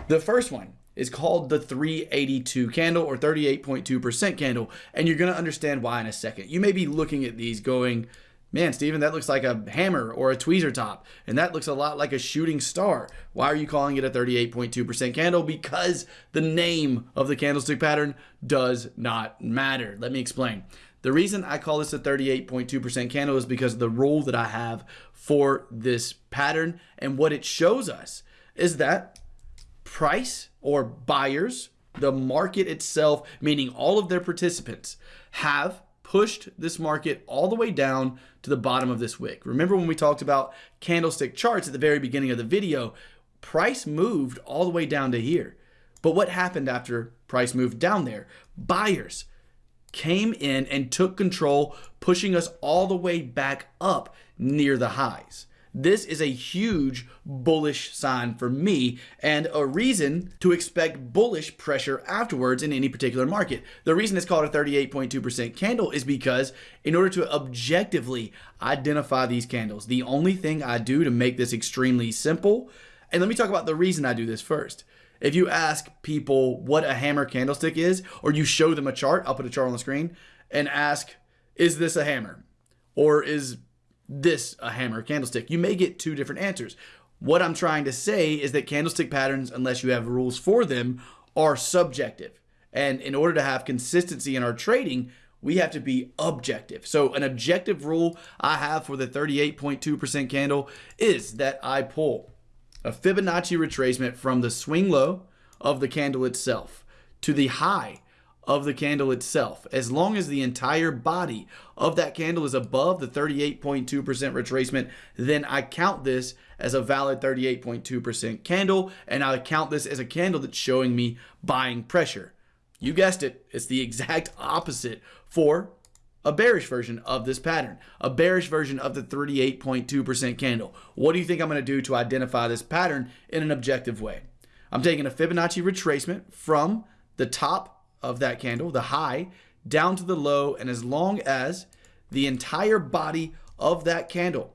The first one is called the 382 candle or 38.2% candle. And you're going to understand why in a second. You may be looking at these going, Man, Steven, that looks like a hammer or a tweezer top, and that looks a lot like a shooting star. Why are you calling it a 38.2% candle? Because the name of the candlestick pattern does not matter. Let me explain. The reason I call this a 38.2% candle is because the rule that I have for this pattern and what it shows us is that price or buyers, the market itself, meaning all of their participants, have pushed this market all the way down to the bottom of this wick. Remember when we talked about candlestick charts at the very beginning of the video, price moved all the way down to here. But what happened after price moved down there? Buyers came in and took control, pushing us all the way back up near the highs. This is a huge bullish sign for me and a reason to expect bullish pressure afterwards in any particular market. The reason it's called a 38.2% candle is because in order to objectively identify these candles, the only thing I do to make this extremely simple, and let me talk about the reason I do this first. If you ask people what a hammer candlestick is, or you show them a chart, I'll put a chart on the screen, and ask, is this a hammer? Or is this a hammer candlestick? You may get two different answers. What I'm trying to say is that candlestick patterns, unless you have rules for them, are subjective. And in order to have consistency in our trading, we have to be objective. So an objective rule I have for the 38.2% candle is that I pull a Fibonacci retracement from the swing low of the candle itself to the high of the candle itself. As long as the entire body of that candle is above the 38.2% retracement, then I count this as a valid 38.2% candle, and I count this as a candle that's showing me buying pressure. You guessed it, it's the <laughs> exact opposite for a bearish version of this pattern, a bearish version of the 38.2% candle. What do you think I'm going to do to identify this pattern in an objective way? I'm taking a Fibonacci retracement from the top of that candle, the high, down to the low, and as long as the entire body of that candle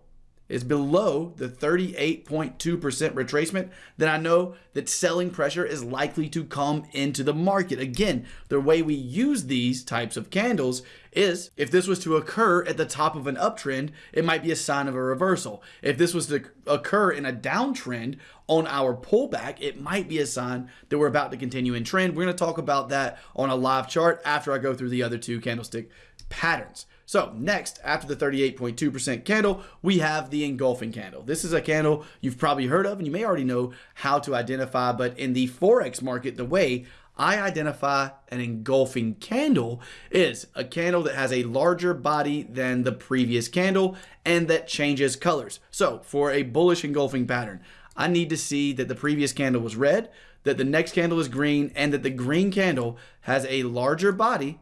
is below the 38.2% retracement, then I know that selling pressure is likely to come into the market. Again, the way we use these types of candles is if this was to occur at the top of an uptrend, it might be a sign of a reversal. If this was to occur in a downtrend on our pullback, it might be a sign that we're about to continue in trend. We're going to talk about that on a live chart after I go through the other two candlestick patterns. So next, after the 38.2% candle, we have the engulfing candle. This is a candle you've probably heard of and you may already know how to identify, but in the Forex market, the way I identify an engulfing candle is a candle that has a larger body than the previous candle and that changes colors. So for a bullish engulfing pattern, I need to see that the previous candle was red, that the next candle is green, and that the green candle has a larger body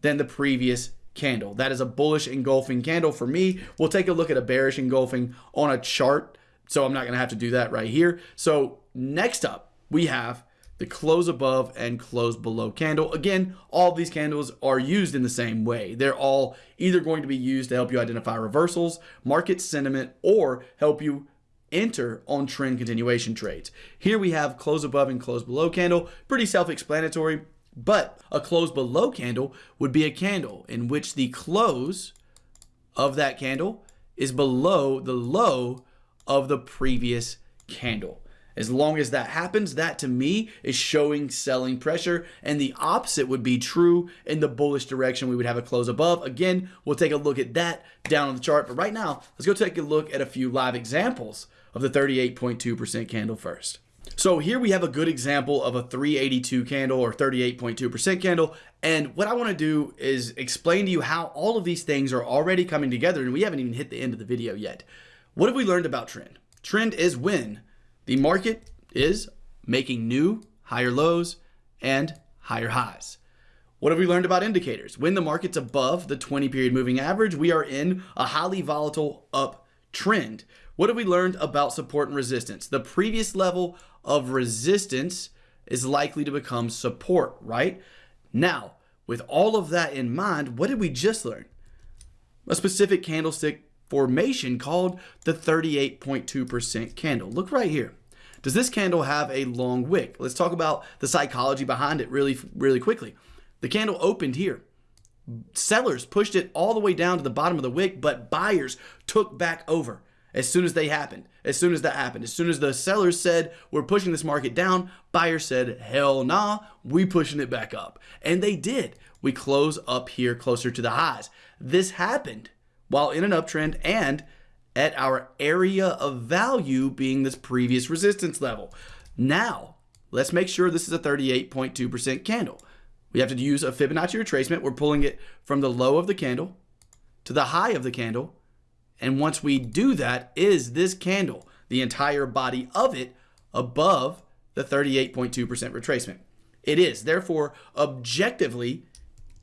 than the previous candle. That is a bullish engulfing candle for me. We'll take a look at a bearish engulfing on a chart. So I'm not going to have to do that right here. So next up, we have the close above and close below candle. Again, all these candles are used in the same way. They're all either going to be used to help you identify reversals, market sentiment, or help you enter on trend continuation trades. Here we have close above and close below candle. Pretty self-explanatory. But a close below candle would be a candle in which the close of that candle is below the low of the previous candle. As long as that happens, that to me is showing selling pressure. And the opposite would be true in the bullish direction. We would have a close above. Again, we'll take a look at that down on the chart. But right now, let's go take a look at a few live examples of the 38.2% candle first. So here we have a good example of a 382 candle or 38.2% candle. And what I want to do is explain to you how all of these things are already coming together. And we haven't even hit the end of the video yet. What have we learned about trend? Trend is when the market is making new higher lows and higher highs. What have we learned about indicators? When the market's above the 20 period moving average, we are in a highly volatile uptrend. What have we learned about support and resistance? The previous level of resistance is likely to become support, right? Now, with all of that in mind, what did we just learn? A specific candlestick formation called the 38.2% candle. Look right here. Does this candle have a long wick? Let's talk about the psychology behind it really, really quickly. The candle opened here. Sellers pushed it all the way down to the bottom of the wick, but buyers took back over as soon as they happened. As soon as that happened, as soon as the sellers said, we're pushing this market down, buyers said, hell nah, we pushing it back up. And they did. We close up here closer to the highs. This happened while in an uptrend and at our area of value being this previous resistance level. Now, let's make sure this is a 38.2% candle. We have to use a Fibonacci retracement. We're pulling it from the low of the candle to the high of the candle and once we do that, is this candle, the entire body of it, above the 38.2% retracement? It is. Therefore, objectively,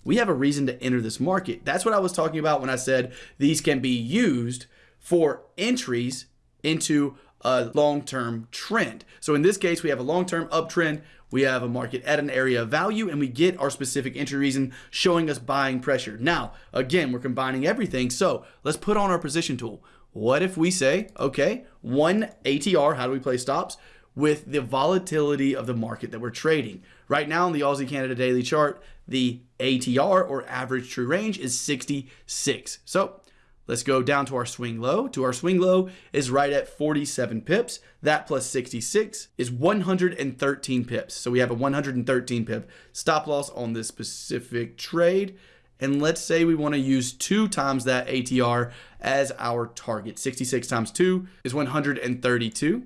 we have a reason to enter this market. That's what I was talking about when I said these can be used for entries into a long-term trend. So in this case, we have a long-term uptrend we have a market at an area of value and we get our specific entry reason showing us buying pressure. Now, again, we're combining everything. So let's put on our position tool. What if we say, okay, one ATR, how do we play stops? With the volatility of the market that we're trading. Right now on the Aussie Canada daily chart, the ATR or average true range is 66. So Let's go down to our swing low. To our swing low is right at 47 pips. That plus 66 is 113 pips. So we have a 113 pip stop loss on this specific trade. And let's say we want to use two times that ATR as our target. 66 times two is 132.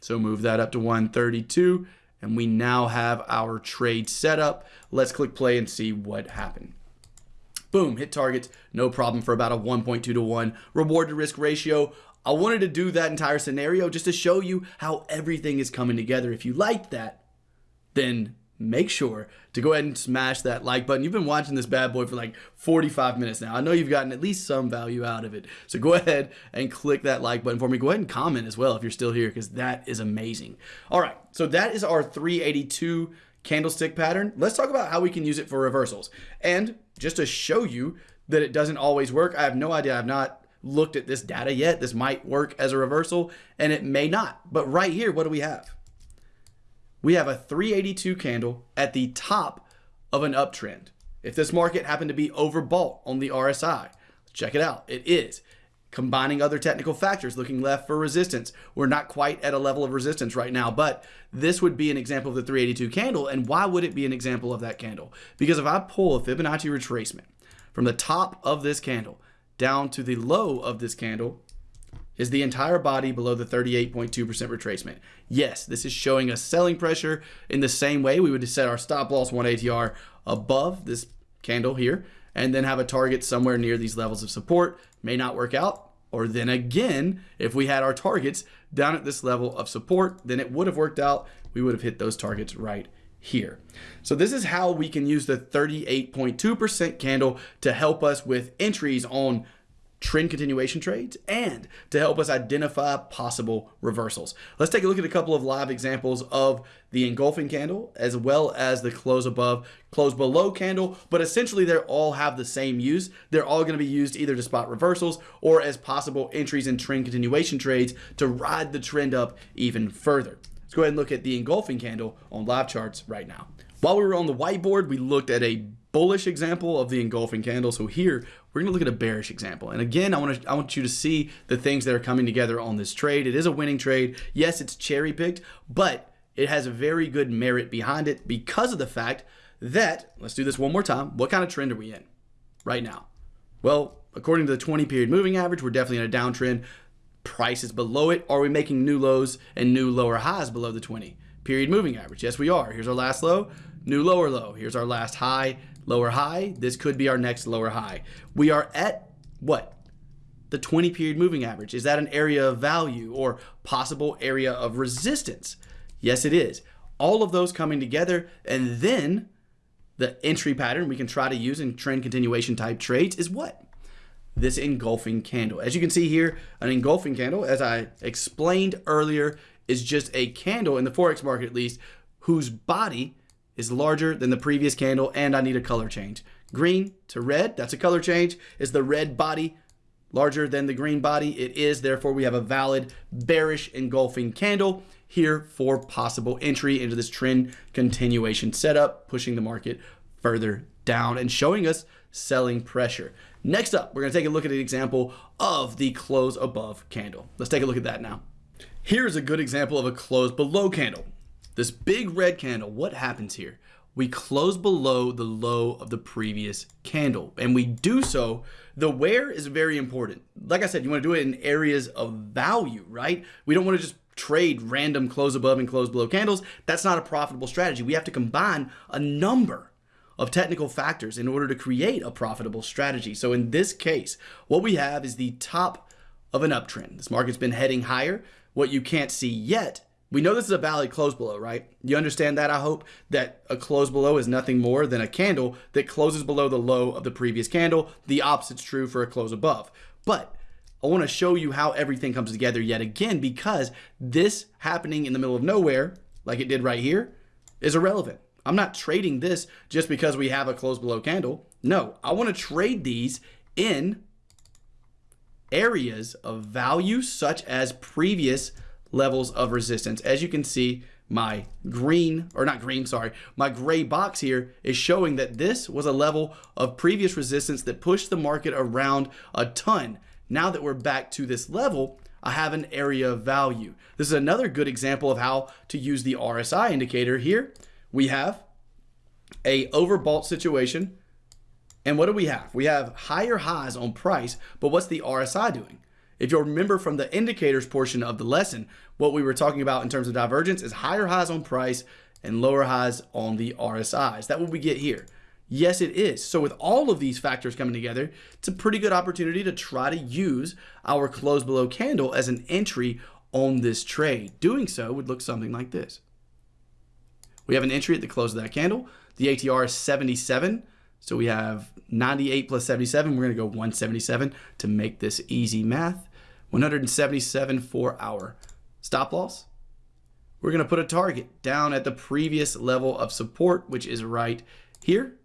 So move that up to 132. And we now have our trade set up. Let's click play and see what happened. Boom, hit targets, no problem for about a 1.2 to 1 reward to risk ratio. I wanted to do that entire scenario just to show you how everything is coming together. If you liked that, then make sure to go ahead and smash that like button. You've been watching this bad boy for like 45 minutes now. I know you've gotten at least some value out of it. So go ahead and click that like button for me. Go ahead and comment as well if you're still here because that is amazing. All right, so that is our 382 candlestick pattern. Let's talk about how we can use it for reversals. And just to show you that it doesn't always work. I have no idea. I've not looked at this data yet. This might work as a reversal and it may not. But right here, what do we have? We have a 382 candle at the top of an uptrend. If this market happened to be overbought on the RSI, check it out. It is. Combining other technical factors, looking left for resistance. We're not quite at a level of resistance right now, but this would be an example of the 382 candle. And why would it be an example of that candle? Because if I pull a Fibonacci retracement from the top of this candle down to the low of this candle, is the entire body below the 38.2% retracement. Yes, this is showing us selling pressure in the same way we would set our stop loss 1 ATR above this candle here and then have a target somewhere near these levels of support. May not work out. Or then again, if we had our targets down at this level of support, then it would have worked out. We would have hit those targets right here. So this is how we can use the 38.2% candle to help us with entries on trend continuation trades and to help us identify possible reversals. Let's take a look at a couple of live examples of the engulfing candle as well as the close above, close below candle, but essentially they all have the same use. They're all going to be used either to spot reversals or as possible entries in trend continuation trades to ride the trend up even further. Let's go ahead and look at the engulfing candle on live charts right now. While we were on the whiteboard, we looked at a bullish example of the engulfing candle. So here we're going to look at a bearish example. And again, I want to I want you to see the things that are coming together on this trade. It is a winning trade. Yes, it's cherry picked, but it has a very good merit behind it because of the fact that let's do this one more time. What kind of trend are we in right now? Well, according to the 20 period moving average, we're definitely in a downtrend. Price is below it. Are we making new lows and new lower highs below the 20 period moving average? Yes, we are. Here's our last low, new lower low. Here's our last high, lower high. This could be our next lower high. We are at what? The 20 period moving average. Is that an area of value or possible area of resistance? Yes, it is. All of those coming together and then the entry pattern we can try to use in trend continuation type trades is what? This engulfing candle. As you can see here, an engulfing candle, as I explained earlier, is just a candle in the Forex market at least, whose body is larger than the previous candle and I need a color change. Green to red, that's a color change. Is the red body larger than the green body? It is, therefore we have a valid bearish engulfing candle here for possible entry into this trend continuation setup, pushing the market further down and showing us selling pressure. Next up, we're gonna take a look at an example of the close above candle. Let's take a look at that now. Here's a good example of a close below candle. This big red candle, what happens here? We close below the low of the previous candle and we do so, the where is very important. Like I said, you wanna do it in areas of value, right? We don't wanna just trade random close above and close below candles. That's not a profitable strategy. We have to combine a number of technical factors in order to create a profitable strategy. So in this case, what we have is the top of an uptrend. This market's been heading higher. What you can't see yet we know this is a valid close below, right? You understand that, I hope, that a close below is nothing more than a candle that closes below the low of the previous candle. The opposite's true for a close above. But I want to show you how everything comes together yet again because this happening in the middle of nowhere, like it did right here, is irrelevant. I'm not trading this just because we have a close below candle. No, I want to trade these in areas of value such as previous levels of resistance. As you can see, my green, or not green, sorry, my gray box here is showing that this was a level of previous resistance that pushed the market around a ton. now that we're back to this level, I have an area of value. This is another good example of how to use the RSI indicator here. We have a overbought situation. And what do we have? We have higher highs on price, but what's the RSI doing? If you'll remember from the indicators portion of the lesson, what we were talking about in terms of divergence is higher highs on price and lower highs on the RSIs. That what we get here. Yes, it is. So with all of these factors coming together, it's a pretty good opportunity to try to use our close below candle as an entry on this trade. Doing so would look something like this. We have an entry at the close of that candle. The ATR is 77. So we have 98 plus 77. We're going to go 177 to make this easy math. 177 for our stop loss. We're going to put a target down at the previous level of support, which is right here.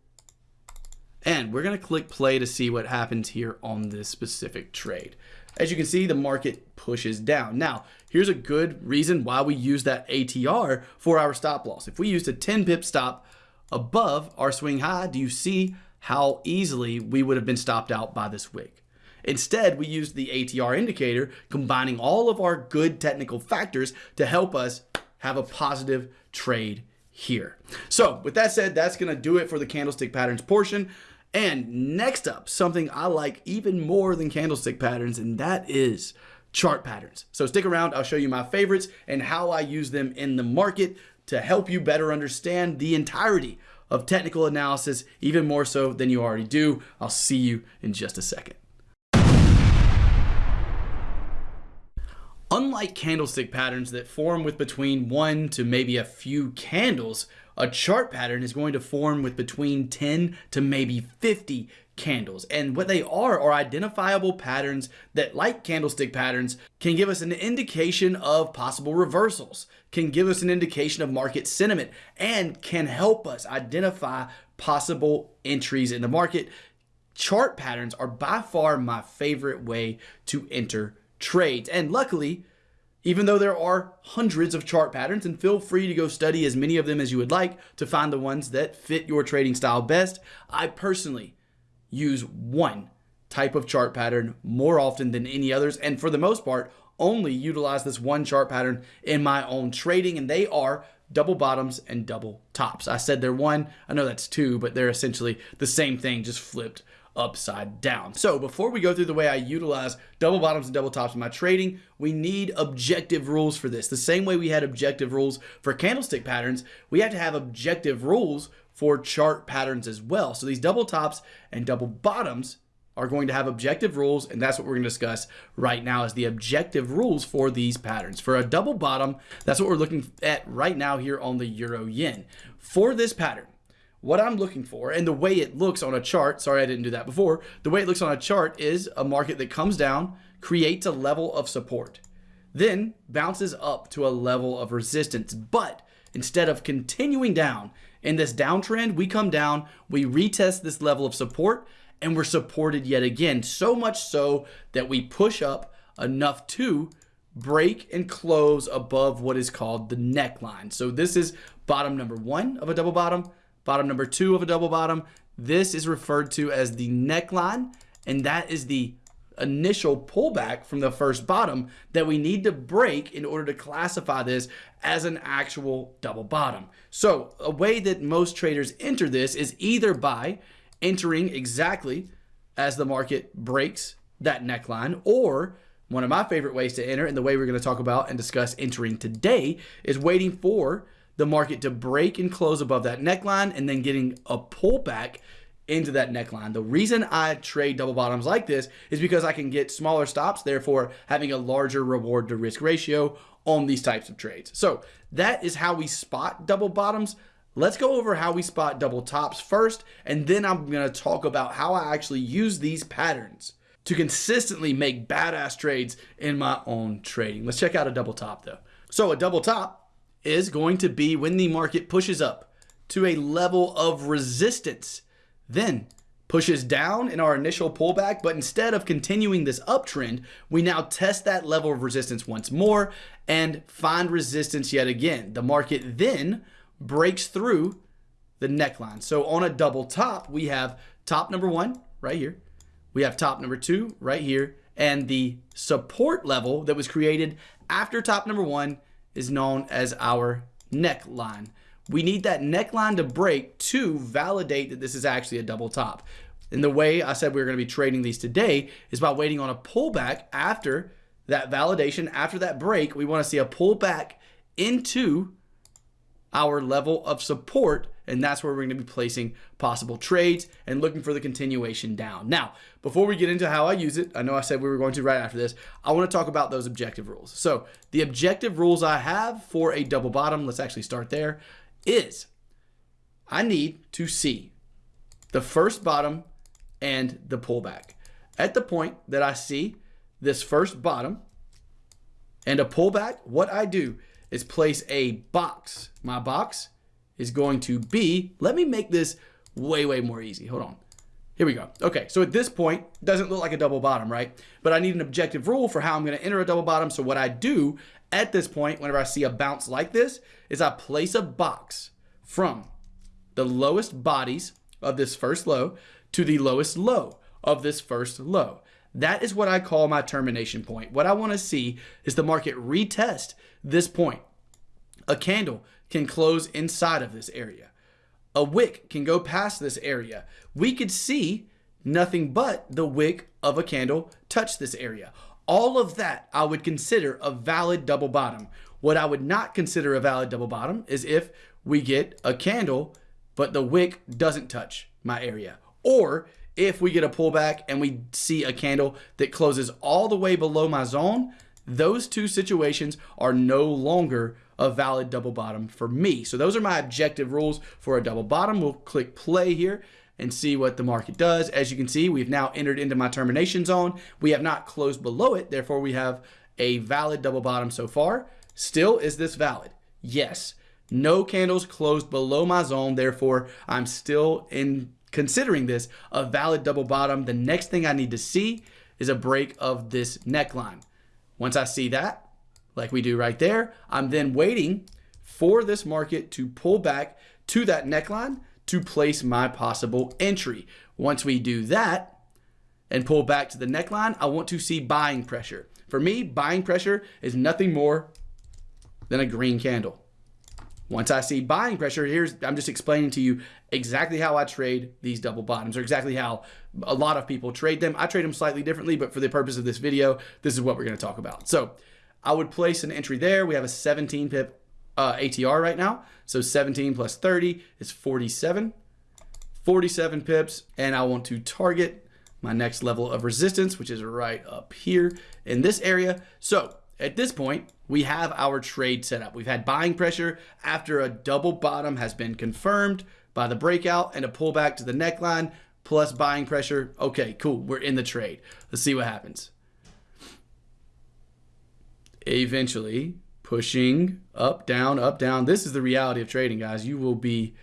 And we're going to click play to see what happens here on this specific trade. As you can see, the market pushes down. Now, here's a good reason why we use that ATR for our stop loss. If we used a 10 pip stop above our swing high, do you see how easily we would have been stopped out by this wick? Instead, we used the ATR indicator, combining all of our good technical factors to help us have a positive trade here. So with that said, that's to do it for the candlestick patterns portion. And next up, something I like even more than candlestick patterns, and that is chart patterns. So stick around, I'll show you my favorites and how I use them in the market to help you better understand the entirety of technical analysis, even more so than you already do. I'll see you in just a second. Unlike candlestick patterns that form with between one to maybe a few candles, a chart pattern is going to form with between 10 to maybe 50 candles. And what they are are identifiable patterns that, like candlestick patterns, can give us an indication of possible reversals, can give us an indication of market sentiment, and can help us identify possible entries in the market. Chart patterns are by far my favorite way to enter trades. And luckily, even though there are hundreds of chart patterns, and feel free to go study as many of them as you would like to find the ones that fit your trading style best, I personally use one type of chart pattern more often than any others. And for the most part, only utilize this one chart pattern in my own trading, and they are double bottoms and double tops. I said they're one, I know that's two, but they're essentially the same thing, just flipped upside down. So before we go through the way I utilize double bottoms and double tops in my trading, we need objective rules for this. The same way we had objective rules for candlestick patterns, we have to have objective rules for chart patterns as well. So these double tops and double bottoms are going to have objective rules, and that's what we're going to discuss right now is the objective rules for these patterns. For a double bottom, that's what we're looking at right now here on the Euro Yen. For this pattern, what I'm looking for and the way it looks on a chart, sorry I didn't do that before, the way it looks on a chart is a market that comes down, creates a level of support, then bounces up to a level of resistance. But instead of continuing down in this downtrend, we come down, we retest this level of support, and we're supported yet again. So much so that we push up enough to break and close above what is called the neckline. So this is bottom number one of a double bottom bottom number two of a double bottom. This is referred to as the neckline, and that is the initial pullback from the first bottom that we need to break in order to classify this as an actual double bottom. So a way that most traders enter this is either by entering exactly as the market breaks that neckline or one of my favorite ways to enter and the way we're going to talk about and discuss entering today is waiting for the market to break and close above that neckline and then getting a pullback into that neckline. The reason I trade double bottoms like this is because I can get smaller stops, therefore having a larger reward to risk ratio on these types of trades. So that is how we spot double bottoms. Let's go over how we spot double tops first, and then I'm to talk about how I actually use these patterns to consistently make badass trades in my own trading. Let's check out a double top though. So a double top is going to be when the market pushes up to a level of resistance, then pushes down in our initial pullback, but instead of continuing this uptrend, we now test that level of resistance once more and find resistance yet again. The market then breaks through the neckline. So on a double top, we have top number one right here. We have top number two right here, And the support level that was created after top number one is known as our neckline. We need that neckline to break to validate that this is actually a double top. And the way I said we are going to be trading these today is by waiting on a pullback after that validation, after that break. We want to see a pullback into our level of support and that's where we're going to be placing possible trades and looking for the continuation down. Now, before we get into how I use it, I know I said we were going to right after this, I want to talk about those objective rules. So the objective rules I have for a double bottom, let's actually start there, is I need to see the first bottom and the pullback. At the point that I see this first bottom and a pullback, what I do is place a box. My box is going to be, let me make this way, way more easy. Hold on. Here we go. Okay, so at this point, doesn't look like a double bottom, right? But I need an objective rule for how I'm gonna enter a double bottom. So what I do at this point, whenever I see a bounce like this, is I place a box from the lowest bodies of this first low to the lowest low of this first low. That is what I call my termination point. What I want to see is the market retest this point. A candle can close inside of this area. A wick can go past this area. We could see nothing but the wick of a candle touch this area. All of that I would consider a valid double bottom. What I would not consider a valid double bottom is if we get a candle, but the wick doesn't touch my area. Or if we get a pullback and we see a candle that closes all the way below my zone, those two situations are no longer a valid double bottom for me. So those are my objective rules for a double bottom. We'll click play here and see what the market does. As you can see, we've now entered into my termination zone. We have not closed below it. Therefore, we have a valid double bottom so far. Still, is this valid? Yes. No candles closed below my zone. Therefore, I'm still in considering this a valid double bottom. The next thing I need to see is a break of this neckline. Once I see that, like we do right there, I'm then waiting for this market to pull back to that neckline to place my possible entry. Once we do that and pull back to the neckline, I want to see buying pressure. For me, buying pressure is nothing more than a green candle. Once I see buying pressure, here's I'm just explaining to you exactly how I trade these double bottoms or exactly how a lot of people trade them. I trade them slightly differently, but for the purpose of this video, this is what we're going to talk about. So I would place an entry there. We have a 17 pip uh, ATR right now. So 17 plus 30 is 47. 47 pips. And I want to target my next level of resistance, which is right up here in this area. So at this point, we have our trade set up. We've had buying pressure after a double bottom has been confirmed by the breakout and a pullback to the neckline plus buying pressure. Okay, cool. We're in the trade. Let's see what happens. Eventually, pushing up, down, up, down. This is the reality of trading, guys. You will be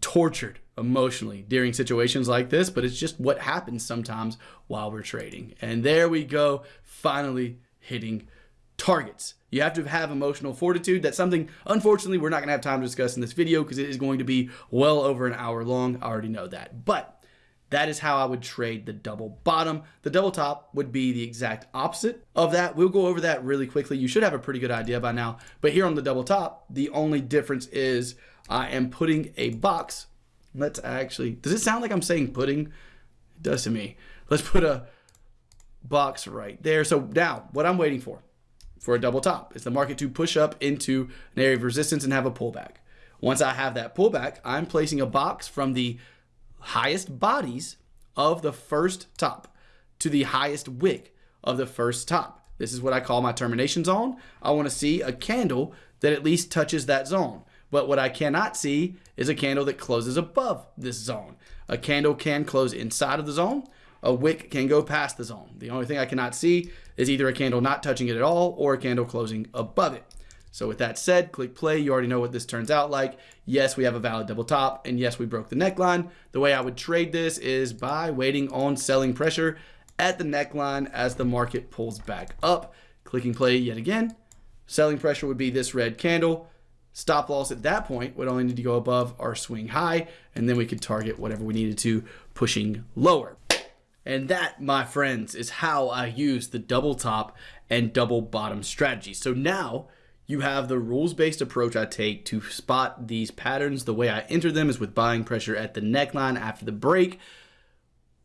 tortured emotionally during situations like this, but it's just what happens sometimes while we're trading. And there we go, finally hitting targets. You have to have emotional fortitude. That's something, unfortunately, we're not going to have time to discuss in this video because it is going to be well over an hour long. I already know that. But that is how I would trade the double bottom. The double top would be the exact opposite of that. We'll go over that really quickly. You should have a pretty good idea by now. But here on the double top, the only difference is I am putting a box. Let's actually, does it sound like I'm saying pudding? It does to me. Let's put a box right there. So now what I'm waiting for, for a double top, is the market to push up into an area of resistance and have a pullback. Once I have that pullback, I'm placing a box from the highest bodies of the first top to the highest wick of the first top. This is what I call my termination zone. I want to see a candle that at least touches that zone. But what I cannot see is a candle that closes above this zone. A candle can close inside of the zone a wick can go past the zone. The only thing I cannot see is either a candle not touching it at all or a candle closing above it. So with that said, click play. You already know what this turns out like. Yes, we have a valid double top, and yes, we broke the neckline. The way I would trade this is by waiting on selling pressure at the neckline as the market pulls back up. Clicking play yet again. Selling pressure would be this red candle. Stop loss at that point would only need to go above our swing high, and then we could target whatever we needed to pushing lower. And that, my friends, is how I use the double top and double bottom strategy. So now you have the rules-based approach I take to spot these patterns. The way I enter them is with buying pressure at the neckline after the break.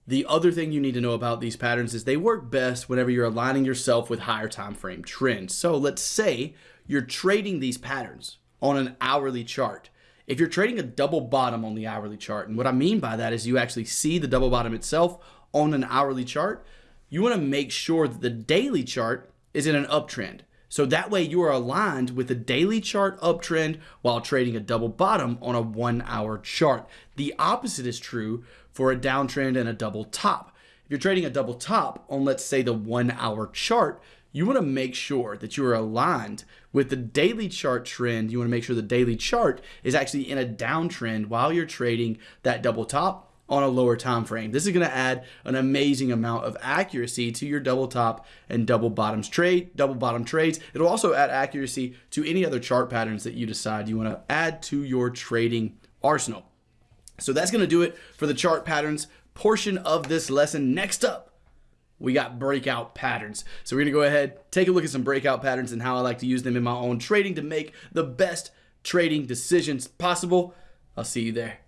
The other thing you need to know about these patterns is they work best whenever you're aligning yourself with higher time frame trends. So let's say you're trading these patterns on an hourly chart. If you're trading a double bottom on the hourly chart, and what I mean by that is you actually see the double bottom itself on an hourly chart, you want to make sure that the daily chart is in an uptrend. So that way you are aligned with the daily chart uptrend while trading a double bottom on a one hour chart. The opposite is true for a downtrend and a double top. If you're trading a double top on, let's say, the one hour chart, you want to make sure that you are aligned with the daily chart trend. You want to make sure the daily chart is actually in a downtrend while you're trading that double top on a lower time frame. This is going to add an amazing amount of accuracy to your double top and double bottoms trade, double bottom trades. It'll also add accuracy to any other chart patterns that you decide you want to add to your trading arsenal. So that's going to do it for the chart patterns portion of this lesson. Next up, we got breakout patterns. So we're to go ahead, take a look at some breakout patterns and how I like to use them in my own trading to make the best trading decisions possible. I'll see you there.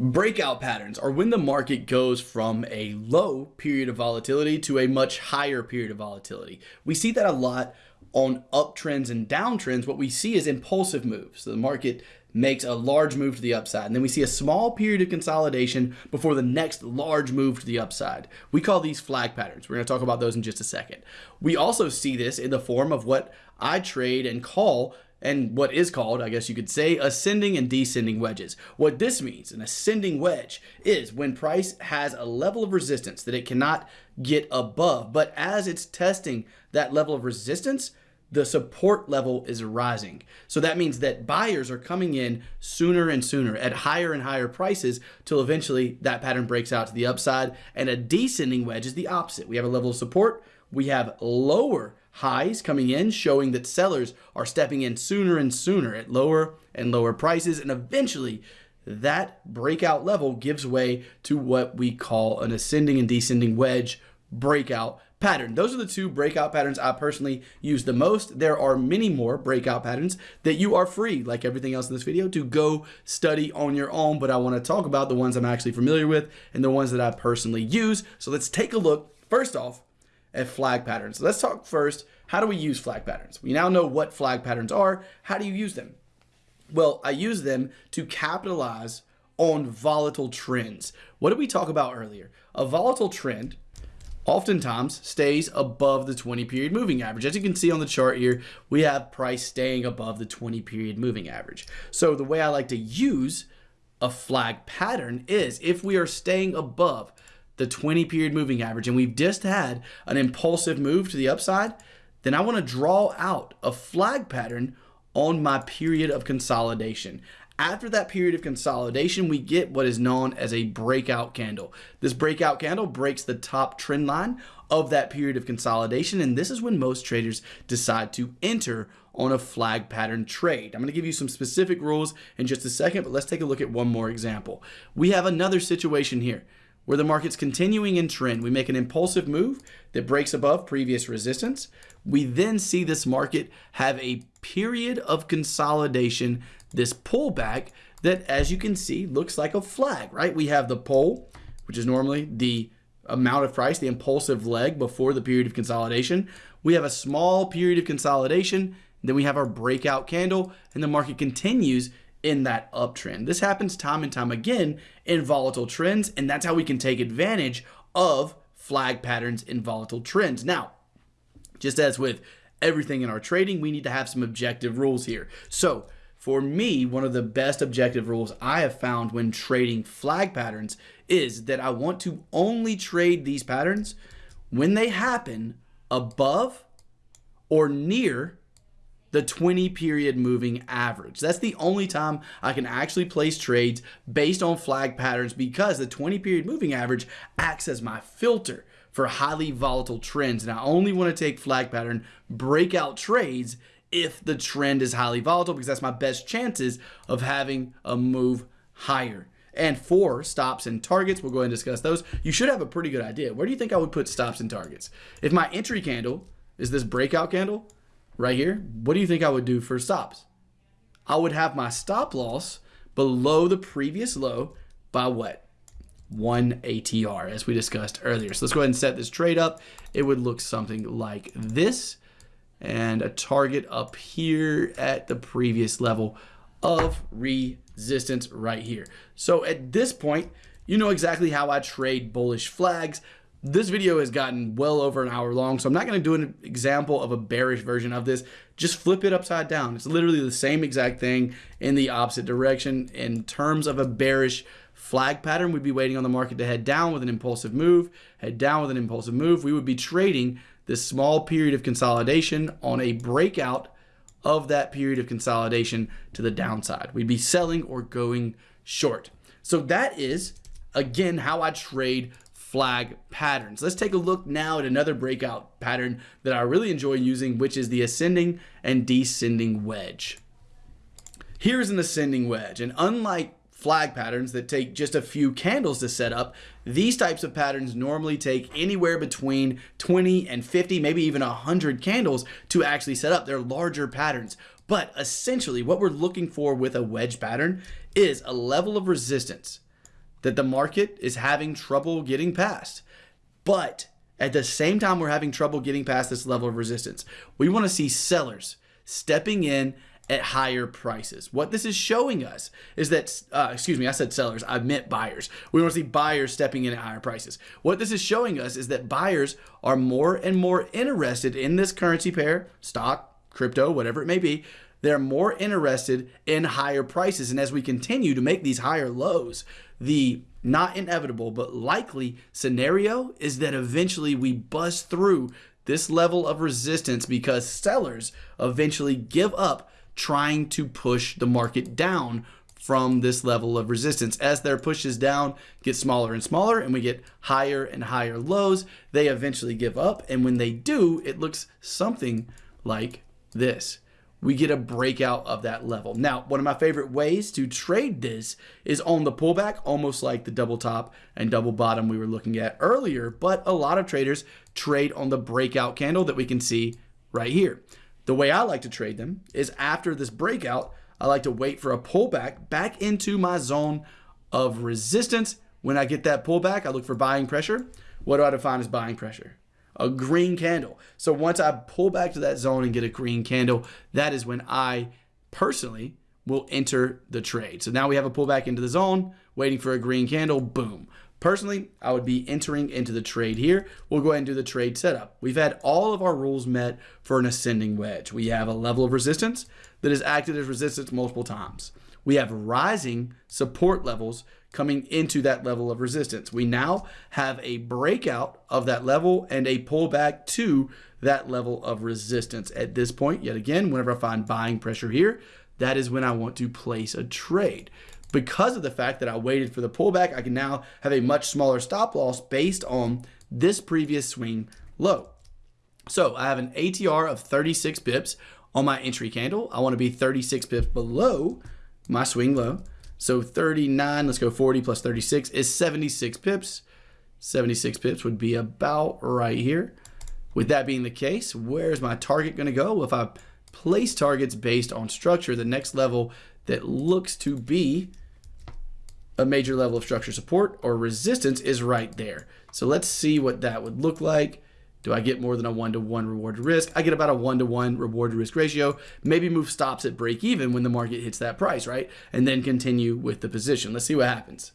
Breakout patterns are when the market goes from a low period of volatility to a much higher period of volatility. We see that a lot on uptrends and downtrends. What we see is impulsive moves. So the market makes a large move to the upside. And then we see a small period of consolidation before the next large move to the upside. We call these flag patterns. We're going to talk about those in just a second. We also see this in the form of what I trade and call and what is called, I guess you could say, ascending and descending wedges. What this means, an ascending wedge, is when price has a level of resistance that it cannot get above, but as it's testing that level of resistance, the support level is rising. So that means that buyers are coming in sooner and sooner at higher and higher prices till eventually that pattern breaks out to the upside. And a descending wedge is the opposite. We have a level of support, we have lower highs coming in, showing that sellers are stepping in sooner and sooner at lower and lower prices. And eventually, that breakout level gives way to what we call an ascending and descending wedge breakout pattern. Those are the two breakout patterns I personally use the most. There are many more breakout patterns that you are free, like everything else in this video, to go study on your own. But I want to talk about the ones I'm actually familiar with and the ones that I personally use. So let's take a look. First off, at flag patterns. Let's talk first, how do we use flag patterns? We now know what flag patterns are. How do you use them? Well, I use them to capitalize on volatile trends. What did we talk about earlier? A volatile trend oftentimes stays above the 20 period moving average. As you can see on the chart here, we have price staying above the 20 period moving average. So the way I like to use a flag pattern is if we are staying above the 20 period moving average and we've just had an impulsive move to the upside, then I want to draw out a flag pattern on my period of consolidation. After that period of consolidation, we get what is known as a breakout candle. This breakout candle breaks the top trend line of that period of consolidation, and this is when most traders decide to enter on a flag pattern trade. I'm going to give you some specific rules in just a second, but let's take a look at one more example. We have another situation here where the market's continuing in trend. We make an impulsive move that breaks above previous resistance. We then see this market have a period of consolidation, this pullback that, as you can see, looks like a flag, right? We have the pull, which is normally the amount of price, the impulsive leg before the period of consolidation. We have a small period of consolidation. Then we have our breakout candle, and the market continues in that uptrend. This happens time and time again in volatile trends, and that's how we can take advantage of flag patterns in volatile trends. Now, just as with everything in our trading, we need to have some objective rules here. So, for me, one of the best objective rules I have found when trading flag patterns is that I want to only trade these patterns when they happen above or near the 20 period moving average. That's the only time I can actually place trades based on flag patterns because the 20 period moving average acts as my filter for highly volatile trends. And I only want to take flag pattern breakout trades if the trend is highly volatile because that's my best chances of having a move higher. And for stops and targets, we'll go ahead and discuss those. You should have a pretty good idea. Where do you think I would put stops and targets? If my entry candle is this breakout candle right here, what do you think I would do for stops? I would have my stop loss below the previous low by what? One ATR, as we discussed earlier. So let's go ahead and set this trade up. It would look something like this and a target up here at the previous level of resistance right here. So at this point, you know exactly how I trade bullish flags. This video has gotten well over an hour long, so I'm not going to do an example of a bearish version of this. Just flip it upside down. It's literally the same exact thing in the opposite direction. In terms of a bearish flag pattern, we'd be waiting on the market to head down with an impulsive move, head down with an impulsive move. We would be trading this small period of consolidation on a breakout of that period of consolidation to the downside. We'd be selling or going short. So that is, again, how I trade flag patterns. Let's take a look now at another breakout pattern that I really enjoy using, which is the ascending and descending wedge. Here's an ascending wedge, and unlike flag patterns that take just a few candles to set up, these types of patterns normally take anywhere between 20 and 50, maybe even 100 candles to actually set up. They're larger patterns. But essentially, what we're looking for with a wedge pattern is a level of resistance that the market is having trouble getting past. But at the same time, we're having trouble getting past this level of resistance. We want to see sellers stepping in at higher prices. What this is showing us is that, uh, excuse me, I said sellers, I meant buyers. We want to see buyers stepping in at higher prices. What this is showing us is that buyers are more and more interested in this currency pair, stock, crypto, whatever it may be. They're more interested in higher prices. And as we continue to make these higher lows, the not inevitable but likely scenario is that eventually we bust through this level of resistance because sellers eventually give up trying to push the market down from this level of resistance. As their pushes down get smaller and smaller and we get higher and higher lows, they eventually give up. And when they do, it looks something like this we get a breakout of that level. Now, one of my favorite ways to trade this is on the pullback, almost like the double top and double bottom we were looking at earlier, but a lot of traders trade on the breakout candle that we can see right here. The way I like to trade them is after this breakout, I like to wait for a pullback back into my zone of resistance. When I get that pullback, I look for buying pressure. What do I define as buying pressure? A green candle. So once I pull back to that zone and get a green candle, that is when I personally will enter the trade. So now we have a pullback into the zone, waiting for a green candle, boom. Personally, I would be entering into the trade here. We'll go ahead and do the trade setup. We've had all of our rules met for an ascending wedge. We have a level of resistance that has acted as resistance multiple times. We have rising support levels coming into that level of resistance. We now have a breakout of that level and a pullback to that level of resistance. At this point, yet again, whenever I find buying pressure here, that is when I want to place a trade. Because of the fact that I waited for the pullback, I can now have a much smaller stop loss based on this previous swing low. So I have an ATR of 36 pips on my entry candle. I want to be 36 pips below my swing low. So 39, let's go 40 plus 36 is 76 pips. 76 pips would be about right here. With that being the case, where's my target going to go? Well, if I place targets based on structure, the next level that looks to be a major level of structure support or resistance is right there. So let's see what that would look like. Do I get more than a one-to-one reward to risk? I get about a one-to-one reward to risk ratio. Maybe move stops at break even when the market hits that price, right? And then continue with the position. Let's see what happens.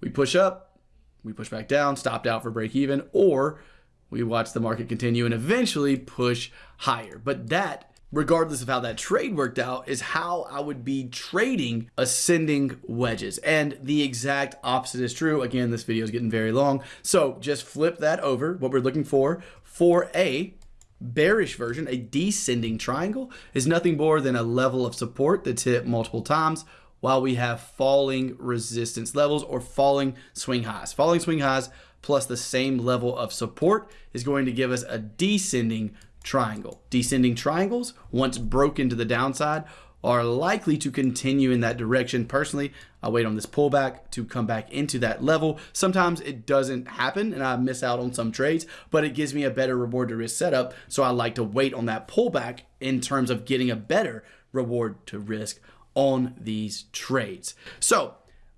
We push up, we push back down, stopped out for break even, or we watch the market continue and eventually push higher. But that regardless of how that trade worked out, is how I would be trading ascending wedges. And the exact opposite is true. Again, this video is getting very long. So just flip that over. What we're looking for for a bearish version, a descending triangle, is nothing more than a level of support that's hit multiple times while we have falling resistance levels or falling swing highs. Falling swing highs plus the same level of support is going to give us a descending triangle. Descending triangles, once broken to the downside, are likely to continue in that direction. Personally, I wait on this pullback to come back into that level. Sometimes it doesn't happen and I miss out on some trades, but it gives me a better reward to risk setup. So I like to wait on that pullback in terms of getting a better reward to risk on these trades. So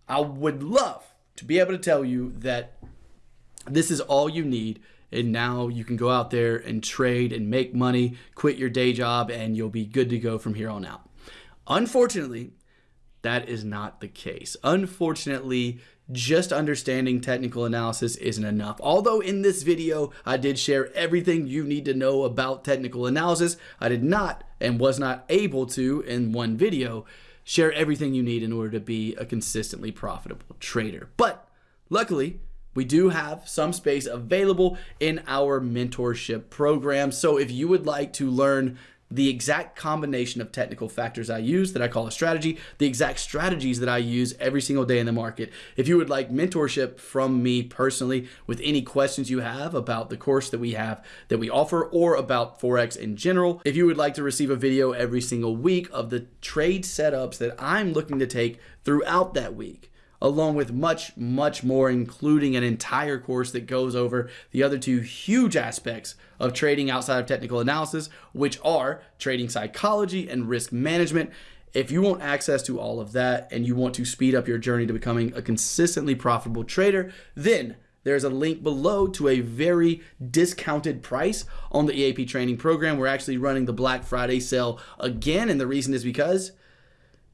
I would love to be able to tell you that this is all you need and now you can go out there and trade and make money, quit your day job, and you'll be good to go from here on out. Unfortunately, that is not the case. Unfortunately, just understanding technical analysis isn't enough. Although in this video, I did share everything you need to know about technical analysis, I did not and was not able to in one video share everything you need in order to be a consistently profitable trader. But luckily, we do have some space available in our mentorship program. So if you would like to learn the exact combination of technical factors I use that I call a strategy, the exact strategies that I use every single day in the market. If you would like mentorship from me personally with any questions you have about the course that we have that we offer or about Forex in general, if you would like to receive a video every single week of the trade setups that I'm looking to take throughout that week, along with much, much more, including an entire course that goes over the other two huge aspects of trading outside of technical analysis, which are trading psychology and risk management. If you want access to all of that and you want to speed up your journey to becoming a consistently profitable trader, then there's a link below to a very discounted price on the EAP training program. We're actually running the Black Friday sale again, and the reason is because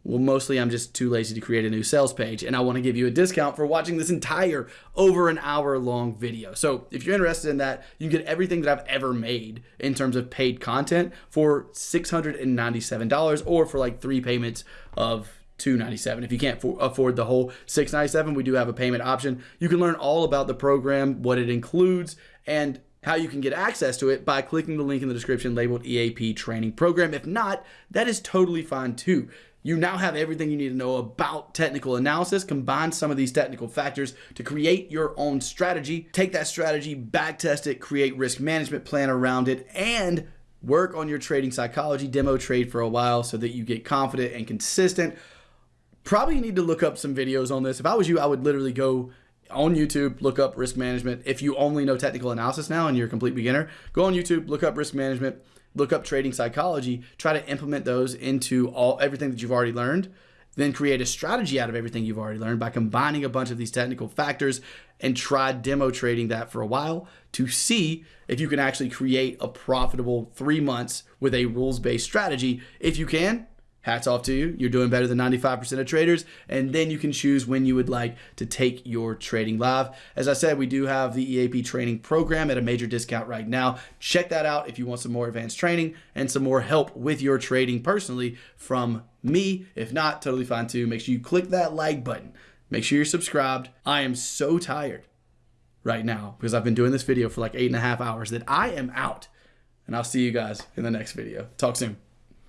well, mostly I'm just too lazy to create a new sales page and I want to give you a discount for watching this entire over an hour long video. So if you're interested in that, you can get everything that I've ever made in terms of paid content for $697 or for like three payments of 297 if you can't afford the whole 697 we do have a payment option you can learn all about the program what it includes and how you can get access to it by clicking the link in the description labeled EAP training program. If not, that is totally fine too. You now have everything you need to know about technical analysis, combine some of these technical factors to create your own strategy, take that strategy, back test it, create risk management plan around it, and work on your trading psychology, demo trade for a while so that you get confident and consistent. Probably need to look up some videos on this. If I was you, I would literally go on YouTube, look up risk management. If you only know technical analysis now and you're a complete beginner, go on YouTube, look up risk management look up trading psychology, try to implement those into all everything that you've already learned, then create a strategy out of everything you've already learned by combining a bunch of these technical factors and try demo trading that for a while to see if you can actually create a profitable 3 months with a rules-based strategy. If you can, hats off to you. You're doing better than 95% of traders. And then you can choose when you would like to take your trading live. As I said, we do have the EAP training program at a major discount right now. Check that out if you want some more advanced training and some more help with your trading personally from me. If not, totally fine too. Make sure you click that like button. Make sure you're subscribed. I am so tired right now because I've been doing this video for like eight and a half hours that I am out. And I'll see you guys in the next video. Talk soon.